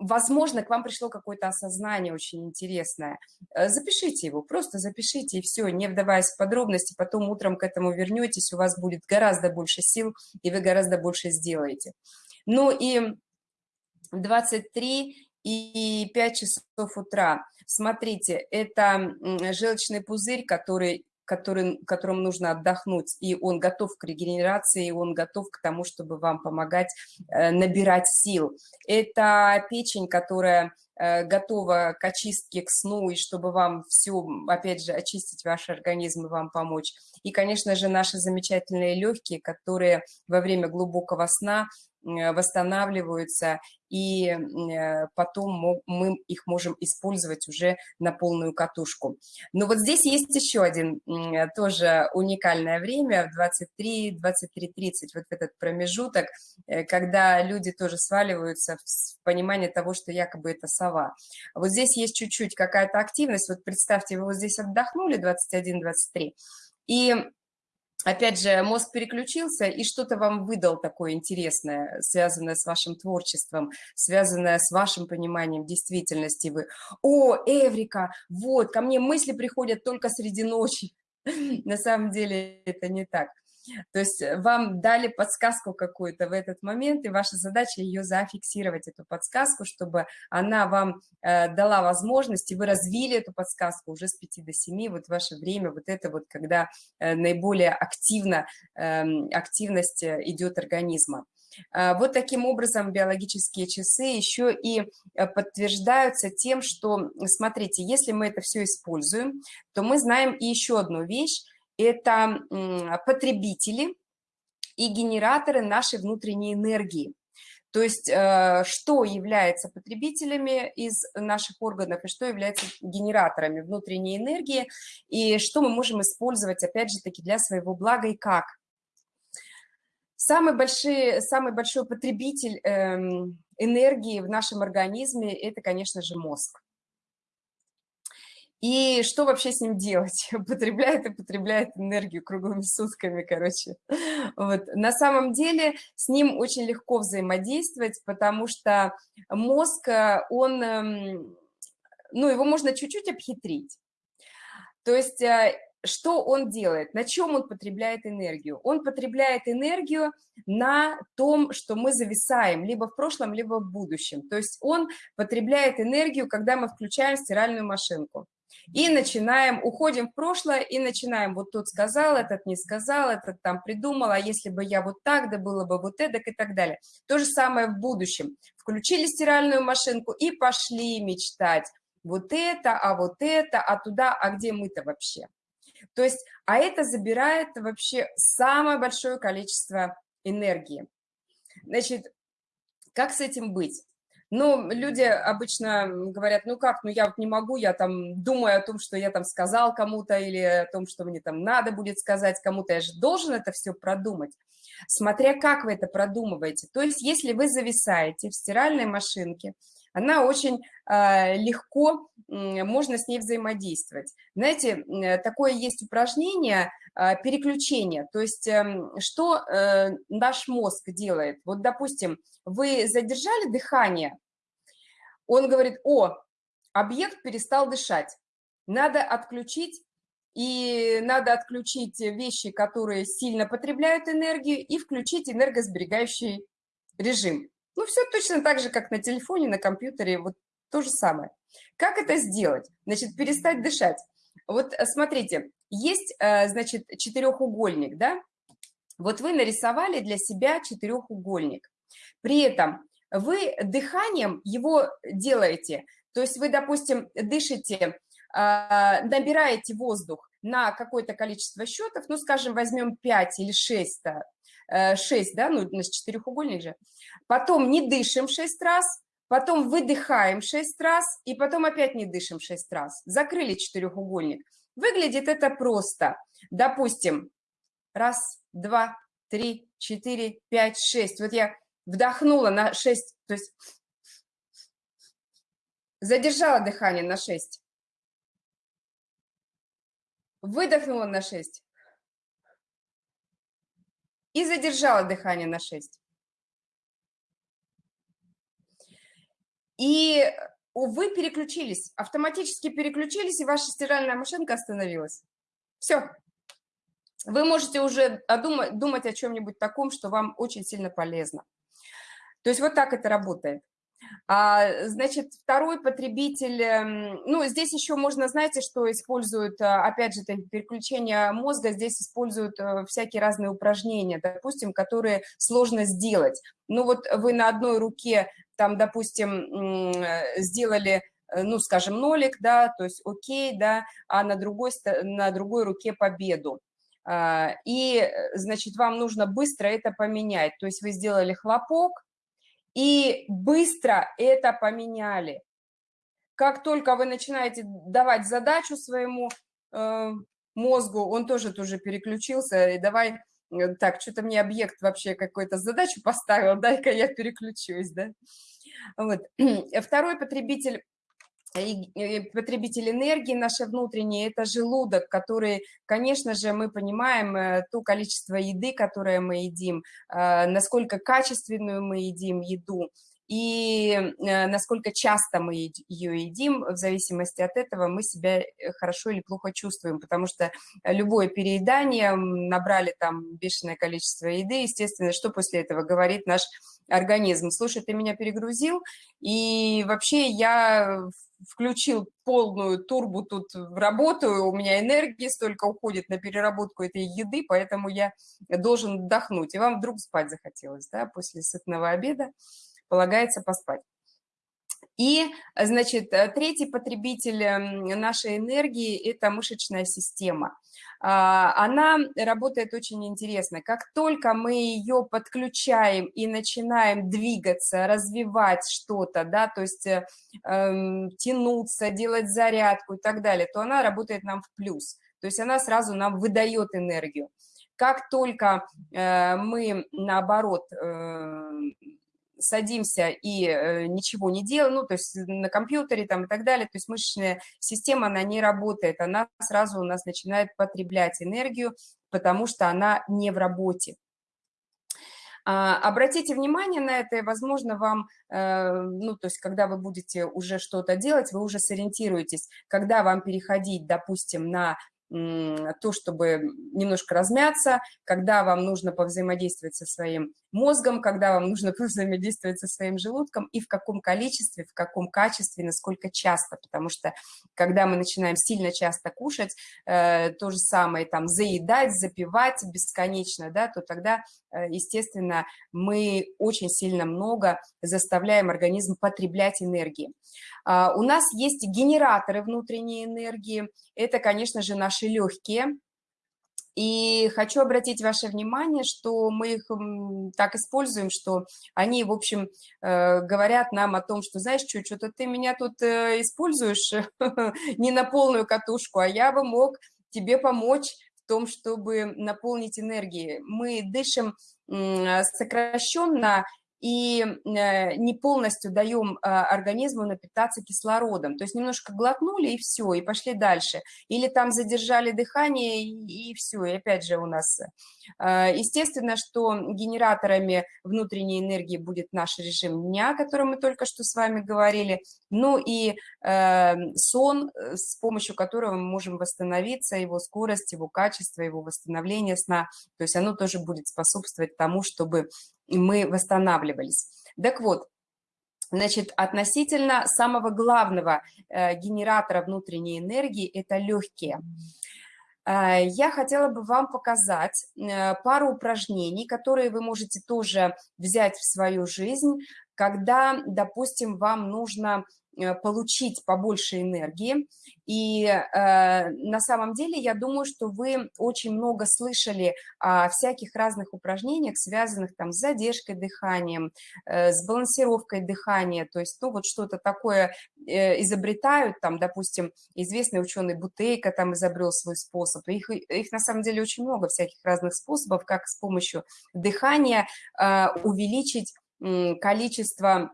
S1: возможно, к вам пришло какое-то осознание очень интересное. Э, запишите его, просто запишите, и все, не вдаваясь в подробности, потом утром к этому вернетесь, у вас будет гораздо больше сил, и вы гораздо больше сделаете. Ну и 23 и 5 часов утра. Смотрите, это желчный пузырь, который который, которому нужно отдохнуть, и он готов к регенерации, и он готов к тому, чтобы вам помогать э, набирать сил. Это печень, которая э, готова к очистке, к сну, и чтобы вам все, опять же, очистить ваш организм и вам помочь. И, конечно же, наши замечательные легкие, которые во время глубокого сна восстанавливаются, и э, потом мы их можем использовать уже на полную катушку. Но вот здесь есть еще один тоже уникальное время, в 23-23.30, вот этот промежуток, э, когда люди тоже сваливаются в понимание того, что якобы это сова. Вот здесь есть чуть-чуть какая-то активность, вот представьте, вы вот здесь отдохнули 21-23, и опять же, мозг переключился и что-то вам выдал такое интересное, связанное с вашим творчеством, связанное с вашим пониманием действительности. Вы, о, Эврика, вот, ко мне мысли приходят только среди ночи. На самом деле это не так. То есть э, вам дали подсказку какую-то в этот момент, и ваша задача ее зафиксировать, эту подсказку, чтобы она вам э, дала возможность, и вы развили эту подсказку уже с 5 до 7, вот ваше время, вот это вот, когда э, наиболее активно, э, активность э, идет организма. Э, вот таким образом биологические часы еще и подтверждаются тем, что, смотрите, если мы это все используем, то мы знаем и еще одну вещь, это потребители и генераторы нашей внутренней энергии. То есть э, что является потребителями из наших органов и что является генераторами внутренней энергии, и что мы можем использовать, опять же таки, для своего блага и как. Самый большой, самый большой потребитель эм, энергии в нашем организме – это, конечно же, мозг. И что вообще с ним делать? Потребляет и потребляет энергию круглыми сутками, короче. Вот. На самом деле с ним очень легко взаимодействовать, потому что мозг, э, он, эм, ну, его можно чуть-чуть обхитрить. То есть э, что он делает, на чем он потребляет энергию? Он потребляет энергию на том, что мы зависаем либо в прошлом, либо в будущем. То есть он потребляет энергию, когда мы включаем стиральную машинку. И начинаем, уходим в прошлое и начинаем, вот тот сказал, этот не сказал, этот там придумал, а если бы я вот так, да было бы вот эдак и так далее. То же самое в будущем. Включили стиральную машинку и пошли мечтать. Вот это, а вот это, а туда, а где мы-то вообще? То есть, а это забирает вообще самое большое количество энергии. Значит, как с этим быть? Но люди обычно говорят, ну как, ну я вот не могу, я там думаю о том, что я там сказал кому-то или о том, что мне там надо будет сказать кому-то, я же должен это все продумать. Смотря как вы это продумываете. То есть если вы зависаете в стиральной машинке, она очень э, легко, можно с ней взаимодействовать. Знаете, э, такое есть упражнение э, переключения, то есть э, что э, наш мозг делает. Вот, допустим, вы задержали дыхание, он говорит, о, объект перестал дышать, надо отключить и надо отключить вещи, которые сильно потребляют энергию, и включить энергосберегающий режим. Ну, все точно так же, как на телефоне, на компьютере, вот то же самое. Как это сделать? Значит, перестать дышать. Вот э, смотрите, есть, э, значит, четырехугольник, да? Вот вы нарисовали для себя четырехугольник. При этом вы дыханием его делаете. То есть вы, допустим, дышите, а, набираете воздух на какое-то количество счетов, ну, скажем, возьмем 5 или 6, 6, да, ну, нас четырехугольник же, потом не дышим 6 раз, потом выдыхаем 6 раз, и потом опять не дышим 6 раз. Закрыли четырехугольник. Выглядит это просто. Допустим, раз, два, три, четыре, пять, шесть. Вот я вдохнула на 6, то есть задержала дыхание на 6. Выдохнула на 6 и задержала дыхание на 6. И вы переключились, автоматически переключились, и ваша стиральная машинка остановилась. Все. Вы можете уже думать, думать о чем-нибудь таком, что вам очень сильно полезно. То есть вот так это работает. А, значит, второй потребитель, эм, ну, здесь еще можно, знаете, что используют, а, опять же, переключение мозга, здесь используют э, всякие разные упражнения, допустим, которые сложно сделать. Ну, вот вы на одной руке, там, допустим, сделали э, ну, скажем, нолик, да, то есть окей, да, а на другой, на другой руке победу. А, и, э, значит, вам нужно быстро это поменять. То есть вы сделали хлопок, и быстро это поменяли. Как только вы начинаете давать задачу своему э, мозгу, он тоже тоже переключился, и давай, э, так, что-то мне объект вообще какой-то задачу поставил, дай-ка я переключусь, да. Вот. Второй потребитель потребитель энергии нашей внутренней – это желудок, который, конечно же, мы понимаем э, то количество еды, которое мы едим, э, насколько качественную мы едим еду, и э, насколько часто мы ее едим, в зависимости от этого мы себя хорошо или плохо чувствуем, потому что любое переедание, набрали там бешеное количество еды, естественно, что после этого говорит наш организм? Слушай, ты меня перегрузил, и вообще я включил полную турбу тут в работу, у меня энергии столько уходит на переработку этой еды, поэтому я должен отдохнуть. И вам вдруг спать захотелось, да, после сытного обеда полагается поспать. И, значит, третий потребитель нашей энергии – это мышечная система. А, она работает очень интересно. Как только мы ее подключаем и начинаем двигаться, развивать что-то, да, то есть э, эм, тянуться, делать зарядку и так далее, то она работает нам в плюс. То есть она сразу нам выдает энергию. Как только э, мы, наоборот, э, садимся и э, ничего не делаем, ну, то есть на компьютере там и так далее, то есть мышечная система, она не работает, она сразу у нас начинает потреблять энергию, потому что она не в работе. А, обратите внимание на это, и, возможно, вам, э, ну, то есть, когда вы будете уже что-то делать, вы уже сориентируетесь, когда вам переходить, допустим, на то, чтобы немножко размяться, когда вам нужно повзаимодействовать со своим мозгом, когда вам нужно повзаимодействовать со своим желудком и в каком количестве, в каком качестве, насколько часто, потому что когда мы начинаем сильно часто кушать, э, то же самое там заедать, запивать бесконечно, да, то тогда, э, естественно, мы очень сильно много заставляем организм потреблять энергии. Э, у нас есть генераторы внутренней энергии, это, конечно же, наши легкие, и хочу обратить ваше внимание, что мы их так используем, что они, в общем, э, говорят нам о том, что, знаешь, что, что-то ты меня тут э, используешь не на полную катушку, а я бы мог тебе помочь в том, чтобы наполнить энергией. Мы дышим сокращенно и э, не полностью даем а, организму напитаться кислородом. То есть немножко глотнули, и все, и пошли дальше. Или там задержали дыхание, и, все, и опять же у нас. Э, естественно, что генераторами внутренней энергии будет наш режим дня, о котором мы только что с вами говорили, ну и э, сон, с помощью которого мы можем восстановиться, его скорость, его качество, его восстановление сна. То есть оно тоже будет способствовать тому, чтобы мы восстанавливались. Так вот, Значит, относительно самого главного э, генератора внутренней энергии – это легкие. Э, я хотела бы вам показать э, пару упражнений, которые вы можете тоже взять в свою жизнь, когда, допустим, вам нужно получить побольше энергии. И э, на самом деле я думаю, что вы очень много слышали о всяких разных упражнениях, связанных там с задержкой дыханием, э, с балансировкой дыхания, то есть то вот что-то такое э, изобретают, там, допустим, известный ученый Бутейко там изобрел свой способ. Их, их на самом деле очень много всяких разных способов, как с помощью дыхания э, увеличить количество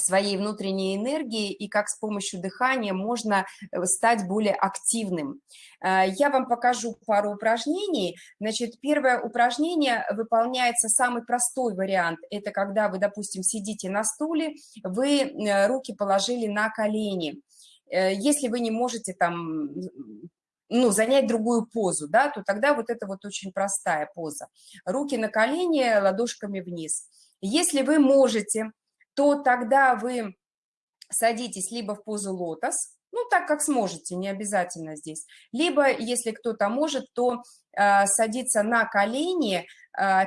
S1: своей внутренней энергии и как с помощью дыхания можно э, стать более активным. Э, я вам покажу пару упражнений. Значит, первое упражнение выполняется самый простой вариант. Это когда вы, допустим, сидите на стуле, вы э, руки положили на колени. Если вы не можете там ну, занять другую позу, да, то тогда вот это вот очень простая поза. Руки на колени, ладошками вниз. Если вы можете то тогда вы садитесь либо в позу лотос, ну, так как сможете, не обязательно здесь. Либо, если кто-то может, то э, садиться на колени,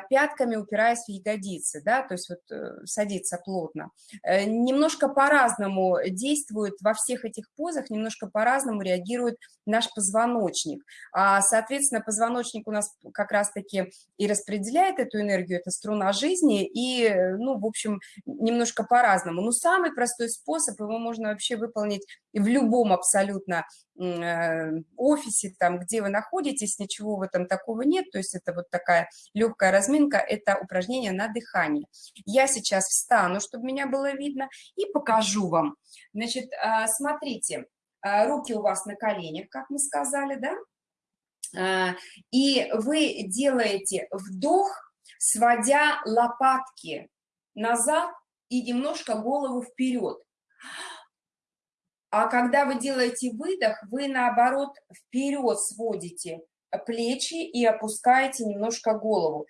S1: пятками упираясь в ягодицы, да, то есть вот э, садиться плотно. Э, немножко по-разному действует во всех этих позах, немножко по-разному реагирует наш позвоночник. А, соответственно, позвоночник у нас как раз-таки и распределяет эту энергию, это струна жизни, и, ну, в общем, немножко по-разному. Но самый простой способ, его можно вообще выполнить в любом абсолютно Э, офисе, там, где вы находитесь, ничего в этом такого нет, то есть это вот такая легкая разминка, это упражнение на дыхание. Я сейчас встану, чтобы меня было видно, и покажу вам. Значит, э, смотрите, э, руки у вас на коленях, как мы сказали, да? И вы делаете вдох, сводя лопатки назад и немножко голову вперед. А когда вы делаете выдох, вы наоборот вперед сводите плечи и опускаете немножко голову.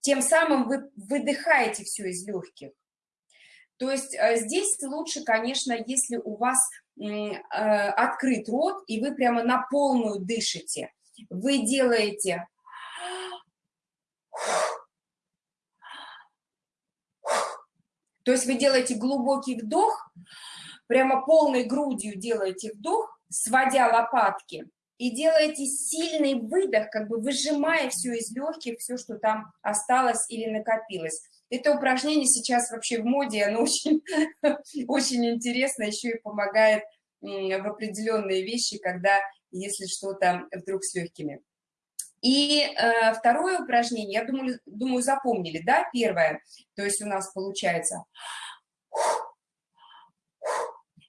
S1: Тем самым вы выдыхаете все из легких. То есть э, здесь лучше, конечно, если у вас э, открыт рот, и вы прямо на полную дышите. Вы делаете... То есть вы делаете глубокий вдох, прямо полной грудью делаете вдох, сводя лопатки, и делаете сильный выдох, как бы выжимая все из легких, все, что там осталось или накопилось. Это упражнение сейчас вообще в моде, оно очень, очень интересно, еще и помогает в определенные вещи, когда, если что-то вдруг с легкими. И э, второе упражнение, я думаю, думаю, запомнили, да, первое, то есть у нас получается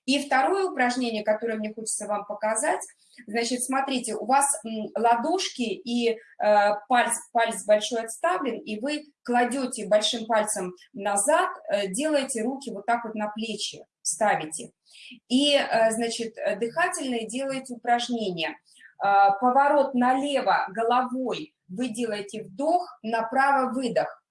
S1: и второе упражнение, которое мне хочется вам показать, значит, смотрите, у вас ладошки и э, палец, палец большой отставлен, и вы кладете большим пальцем назад, э, делаете руки вот так вот на плечи, ставите. И, э, значит, дыхательные делаете упражнение. Поворот налево головой, вы делаете вдох, направо выдох.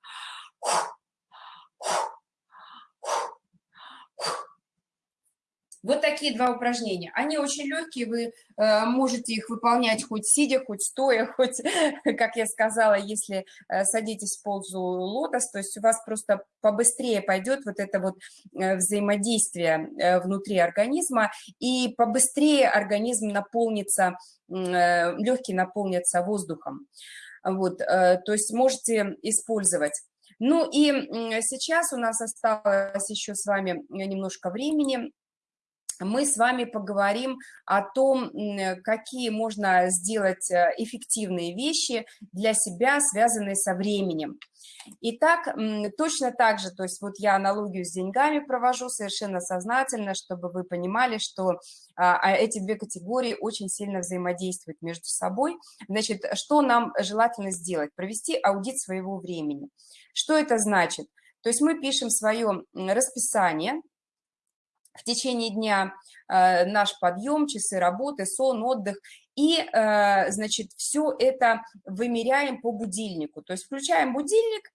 S1: Вот такие два упражнения. Они очень легкие, вы э, можете их выполнять хоть сидя, хоть стоя, хоть, как я сказала, если э, садитесь в позу лотос, то есть у вас просто побыстрее пойдет вот это вот э, взаимодействие внутри организма, и побыстрее организм наполнится, э, легкие наполнятся воздухом. Вот, то есть можете использовать. Ну и сейчас у нас осталось еще с вами немножко времени мы с вами поговорим о том, какие можно сделать э, эффективные вещи для себя, связанные со временем. Итак, точно так же, то есть вот я аналогию с деньгами провожу совершенно сознательно, чтобы вы понимали, что а, а эти две категории очень сильно взаимодействуют между собой. Значит, что нам желательно сделать? Провести аудит своего времени. Что это значит? То есть мы пишем свое расписание, в течение дня э, наш подъем, часы работы, сон, отдых. И, э, значит, все это вымеряем по будильнику. То есть включаем будильник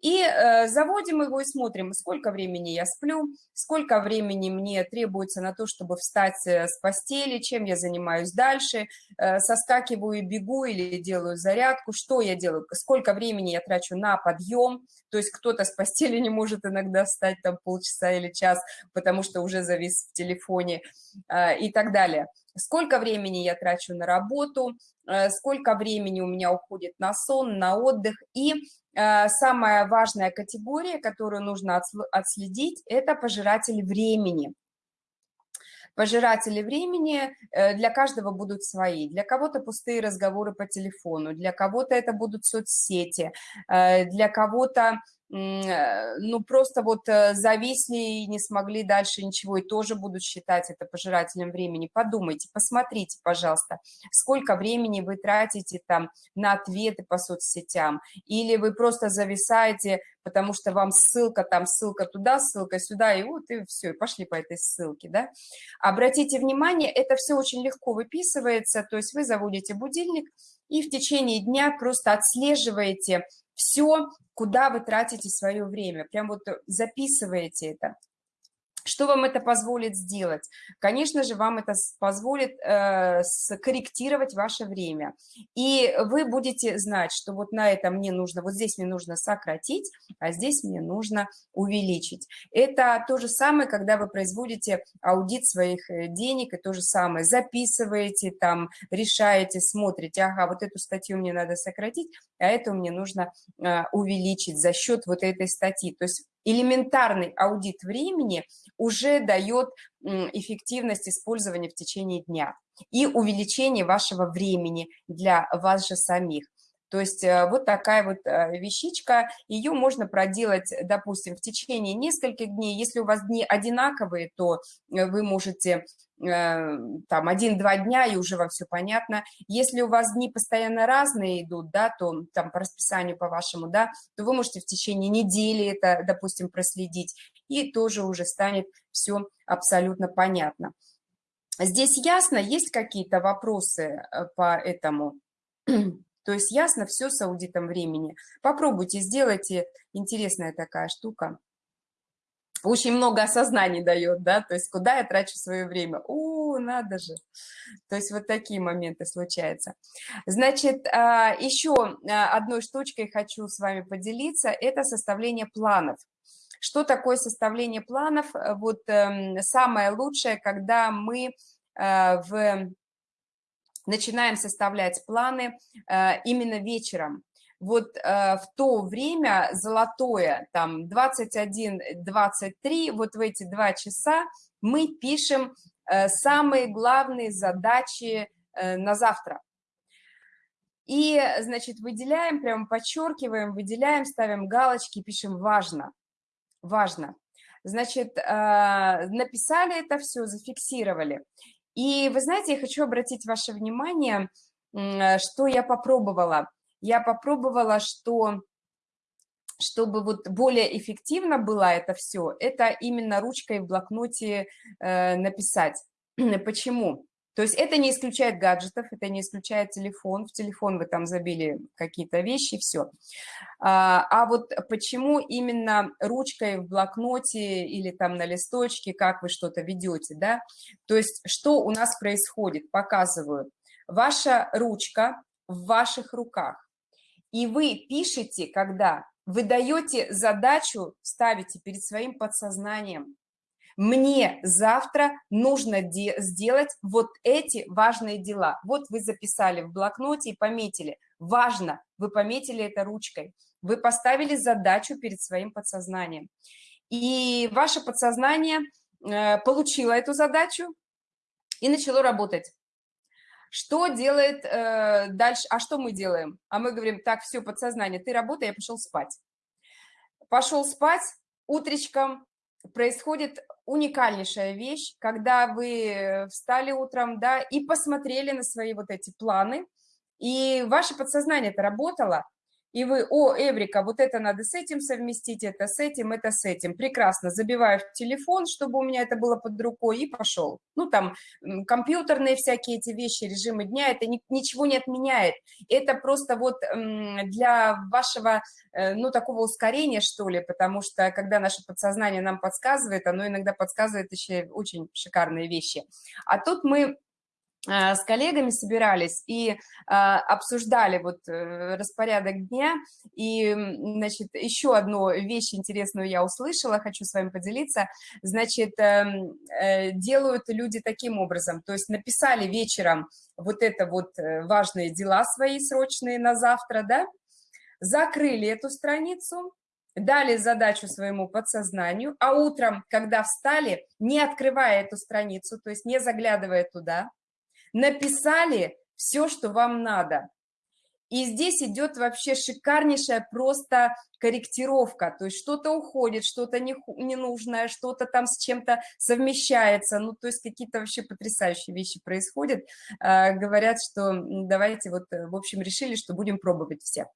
S1: и э, заводим его и смотрим, сколько времени я сплю, сколько времени мне требуется на то, чтобы встать э, с постели, чем я занимаюсь дальше, э, соскакиваю и бегу или делаю зарядку, что я делаю, сколько времени я трачу на подъем, то есть кто-то с постели не может иногда встать там полчаса или час, потому что уже завис в телефоне э, и так далее. Сколько времени я трачу на работу, э, сколько времени у меня уходит на сон, на отдых и самая важная категория, которую нужно отследить, это пожиратели времени. Пожиратели времени э, для каждого будут свои. Для кого-то пустые разговоры по телефону, для кого-то это будут соцсети, э, для кого-то Э, ну, просто вот э, зависли и не смогли дальше ничего, и тоже будут считать это пожирателем времени. Подумайте, посмотрите, пожалуйста, сколько времени вы тратите там на ответы по соцсетям, или вы просто зависаете, потому что вам ссылка там, ссылка туда, ссылка сюда, и вот, и все, и пошли по этой ссылке, да. Обратите внимание, это все очень легко выписывается, то есть вы заводите будильник, и в течение дня просто отслеживаете все, куда вы тратите свое время. Прям вот записываете это. Что вам это позволит сделать? Конечно же, вам это позволит э, скорректировать ваше время. И вы будете знать, что вот на это мне нужно, вот здесь мне нужно сократить, а здесь мне нужно увеличить. Это то же самое, когда вы производите аудит своих э, денег, и то же самое. Записываете там, решаете, смотрите, ага, вот эту статью мне надо сократить, а эту мне нужно э, увеличить за счет вот этой статьи. То есть элементарный аудит времени уже дает эффективность использования в течение дня и увеличение вашего времени для вас же самих. То есть э, вот такая вот э, вещичка, ее можно проделать, допустим, в течение нескольких дней. Если у вас дни одинаковые, то э, вы можете там один-два дня, и уже вам все понятно. Если у вас дни постоянно разные идут, да, то там по расписанию по вашему, да, то вы можете в течение недели это, допустим, проследить, и тоже уже станет все абсолютно понятно. Здесь ясно, есть какие-то вопросы по этому? То есть ясно все с аудитом времени. Попробуйте, сделайте. Интересная такая штука. Очень много осознаний дает, да, то есть куда я трачу свое время. О, надо же. То есть вот такие моменты случаются. Значит, а, еще а, одной штучкой хочу с вами поделиться. Это составление планов. Что такое составление планов? Вот эм, самое лучшее, когда мы э, в начинаем составлять планы э, именно вечером. Вот э, в то время золотое, там 21-23, вот в эти два часа мы пишем э, самые главные задачи на завтра. И, значит, выделяем, прямо подчеркиваем, выделяем, ставим галочки, пишем «важно», «важно». Значит, написали это все, зафиксировали. И вы знаете, я хочу обратить ваше внимание, э, что я попробовала. Я попробовала, что чтобы вот более эффективно было это все, это именно ручкой в блокноте э, написать. Почему? То есть это не исключает гаджетов, это не исключает телефон. В телефон вы там забили какие-то вещи, все. А, а вот почему именно ручкой в блокноте или там на листочке, как вы что-то ведете, да? То есть что у нас происходит? Показываю. Ваша ручка в ваших руках. И вы пишете, когда вы даете задачу, ставите перед своим подсознанием мне завтра нужно сделать вот эти важные дела. Вот вы записали в блокноте и пометили. Важно, вы пометили это ручкой. Вы поставили задачу перед своим подсознанием. И ваше подсознание э, получило эту задачу и начало работать. Что делает э, дальше? А что мы делаем? А мы говорим, так, все, подсознание, ты работай, я пошел спать. Пошел спать, утречком происходит уникальнейшая вещь, когда вы встали утром, да, и посмотрели на свои вот эти планы, и ваше подсознание это работало, и вы, о, Эврика, вот это надо с этим совместить, это с этим, это с этим. Прекрасно, забиваю в телефон, чтобы у меня это было под рукой, и пошел. Ну, там, компьютерные всякие эти вещи, режимы дня, это ни, ничего не отменяет. Это просто вот для вашего, э, ну, такого ускорения, что ли, потому что, когда наше подсознание нам подсказывает, оно иногда подсказывает еще очень шикарные вещи. А тут мы с коллегами собирались и а, обсуждали вот э, распорядок дня, и, значит, еще одну вещь интересную я услышала, хочу с вами поделиться, значит, эм, э, делают люди таким образом, то есть написали вечером вот это вот важные дела свои срочные на завтра, да, закрыли эту страницу, дали задачу своему подсознанию, а утром, когда встали, не открывая эту страницу, то есть не заглядывая туда, написали все, что вам надо. И здесь идет вообще шикарнейшая просто корректировка, то есть что-то уходит, что-то не, ненужное, что-то там с чем-то совмещается, ну, то есть какие-то вообще потрясающие вещи происходят. А, говорят, что давайте вот, в общем, решили, что будем пробовать все.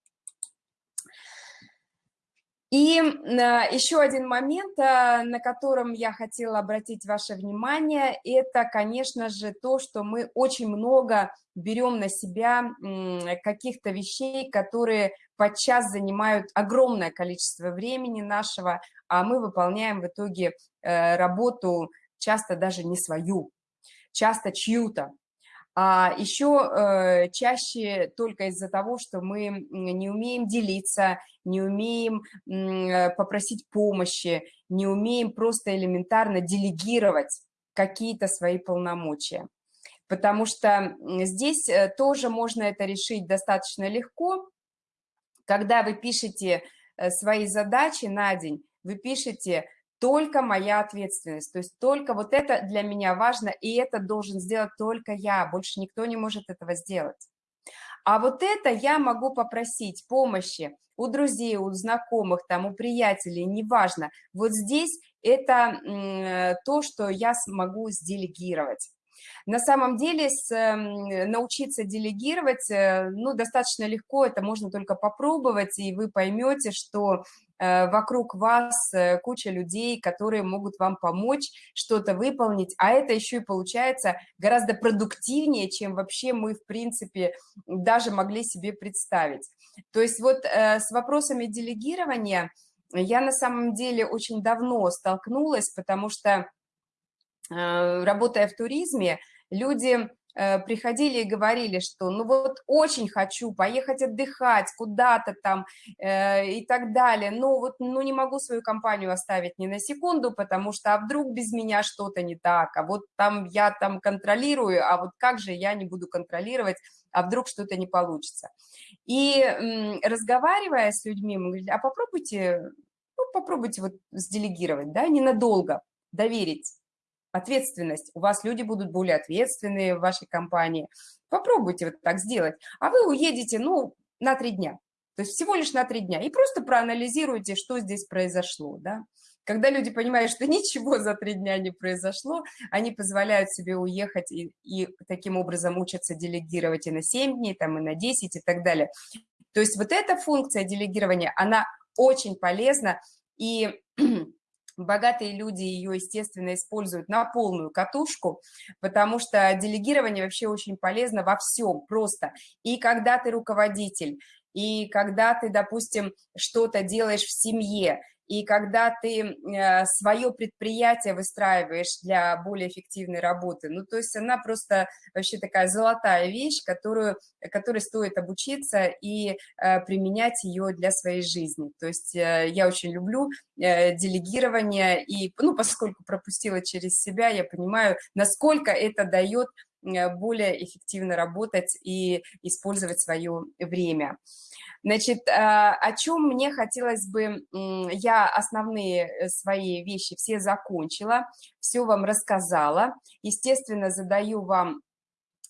S1: И а, еще один момент, а, на котором я хотела обратить ваше внимание, это, конечно же, то, что мы очень много берем на себя каких-то вещей, которые подчас занимают огромное количество времени нашего, а мы выполняем в итоге э, работу часто даже не свою, часто чью-то а еще э, чаще только из-за того, что мы не умеем делиться, не умеем э, попросить помощи, не умеем просто элементарно делегировать какие-то свои полномочия. Потому что здесь э, тоже можно это решить достаточно легко. Когда вы пишете свои задачи на день, вы пишете только моя ответственность, то есть только вот это для меня важно, и это должен сделать только я, больше никто не может этого сделать. А вот это я могу попросить помощи у друзей, у знакомых, там, у приятелей, неважно. Вот здесь это то, что я смогу сделегировать. На самом деле с, научиться делегировать, э, ну, достаточно легко, это можно только попробовать, и вы поймете, что вокруг вас э, куча людей, которые могут вам помочь что-то выполнить, а это еще и получается гораздо продуктивнее, чем вообще мы, в принципе, даже могли себе представить. То есть вот э, с вопросами делегирования я на самом деле очень давно столкнулась, потому что, работая в туризме, люди Э, приходили и говорили, что ну вот очень хочу поехать отдыхать куда-то там э, и так далее, но вот ну не могу свою компанию оставить ни на секунду, потому что а вдруг без меня что-то не так, а вот там я там контролирую, а вот как же я не буду контролировать, а вдруг что-то не получится. И разговаривая с людьми, мы говорили, а попробуйте, ну, попробуйте вот сделегировать, да, ненадолго, доверить ответственность. У вас люди будут более ответственные в вашей компании. Попробуйте вот так сделать. А вы уедете, ну, на три дня. То есть всего лишь на три дня. И просто проанализируйте, что здесь произошло, да. Когда люди понимают, что ничего за три дня не произошло, они позволяют себе уехать и, и таким образом учатся делегировать и на 7 дней, там, и на 10 и так далее. То есть вот эта функция делегирования, она очень полезна, и Богатые люди ее, естественно, используют на полную катушку, потому что делегирование вообще очень полезно во всем просто. И когда ты руководитель, и когда ты, допустим, что-то делаешь в семье, и когда ты э, свое предприятие выстраиваешь для более эффективной работы, ну, то есть она просто вообще такая золотая вещь, которую, которой стоит обучиться и э, применять ее для своей жизни. То есть э, я очень люблю делегирование, и, ну, поскольку пропустила через себя, я понимаю, насколько это дает более эффективно работать и использовать свое время. Значит, а, о чем мне хотелось бы, я основные э, свои вещи все закончила, все вам рассказала. Естественно, задаю вам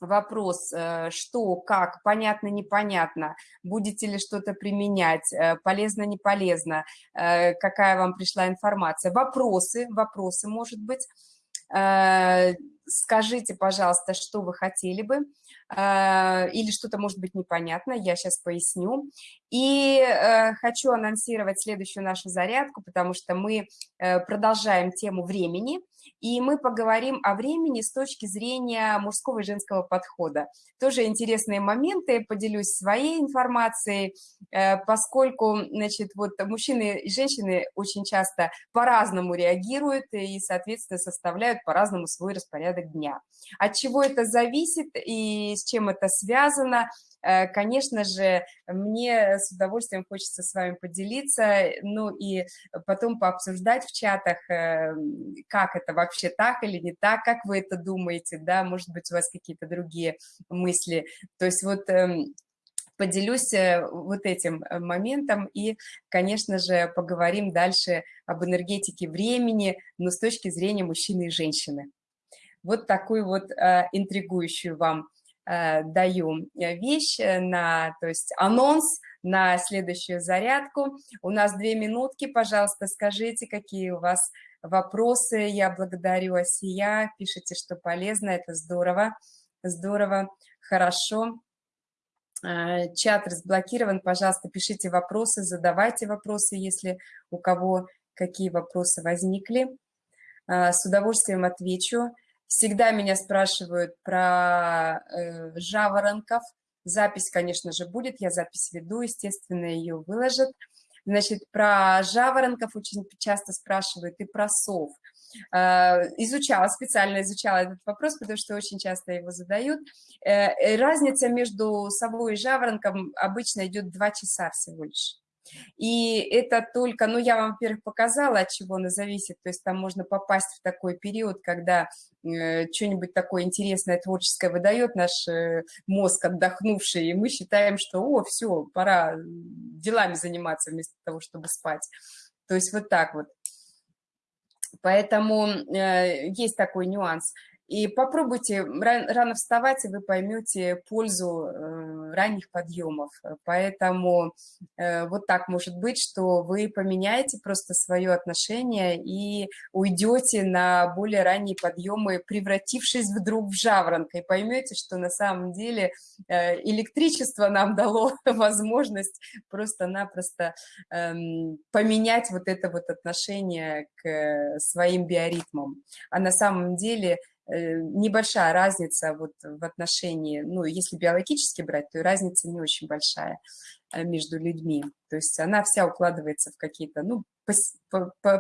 S1: вопрос, э, что, как, понятно, непонятно, будете ли что-то применять, э, полезно, не полезно, какая вам пришла информация. Вопросы, вопросы, может быть. Скажите, пожалуйста, что вы хотели бы. А, или что-то может быть непонятно, я сейчас поясню. И э, хочу анонсировать следующую нашу зарядку, потому что мы э, продолжаем тему времени, и мы поговорим о времени с точки зрения мужского и женского подхода. Тоже интересные моменты, поделюсь своей информацией, э, поскольку, значит, вот мужчины и женщины очень часто по-разному реагируют и, соответственно, составляют по-разному свой распорядок дня. От чего это зависит и с чем это связано – Э, конечно же, мне с удовольствием хочется с вами поделиться, ну и потом пообсуждать в чатах, э, как это вообще так или не так, как вы это думаете, да, может быть, у вас какие-то другие мысли. То есть вот эм, поделюсь э, вот этим моментом и, конечно же, поговорим дальше об энергетике времени, но с точки зрения мужчины и женщины. Вот такую вот э, интригующую вам Э, даю э, вещь, на, то есть анонс на следующую зарядку. У нас две минутки, пожалуйста, скажите, какие у вас вопросы. Я благодарю Асия, пишите, что полезно, это здорово, здорово, хорошо. Чат разблокирован, пожалуйста, пишите вопросы, задавайте вопросы, если у кого какие вопросы возникли. С удовольствием отвечу. Всегда меня спрашивают про э, жаворонков. Запись, конечно же, будет, я запись веду, естественно, ее выложат. Значит, про жаворонков очень часто спрашивают и про сов. Э, изучала, специально изучала этот вопрос, потому что очень часто его задают. Э, разница между совой и жаворонком обычно идет два часа всего лишь. И это только, ну, я вам, во-первых, показала, от чего оно зависит, то есть там можно попасть в такой период, когда э, что-нибудь такое интересное, творческое выдает наш э, мозг отдохнувший, и мы считаем, что, о, все, пора делами заниматься вместо того, чтобы спать. То есть вот так вот. Поэтому э, есть такой нюанс. И попробуйте рано вставать, и вы поймете пользу э, ранних подъемов. Поэтому э, вот так может быть, что вы поменяете просто свое отношение и уйдете на более ранние подъемы, превратившись вдруг в жаворонка, и поймете, что на самом деле э, электричество нам дало возможность просто-напросто эм, поменять вот это вот отношение к своим биоритмам. А на самом деле небольшая разница вот в отношении, ну, если биологически брать, то разница не очень большая э, между людьми. То есть она вся укладывается в какие-то, ну,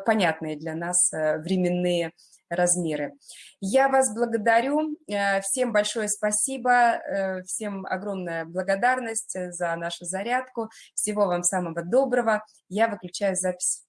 S1: понятные для нас э, временные размеры. Я вас благодарю, всем большое спасибо, всем огромная благодарность за нашу зарядку, всего вам самого доброго. Я выключаю запись.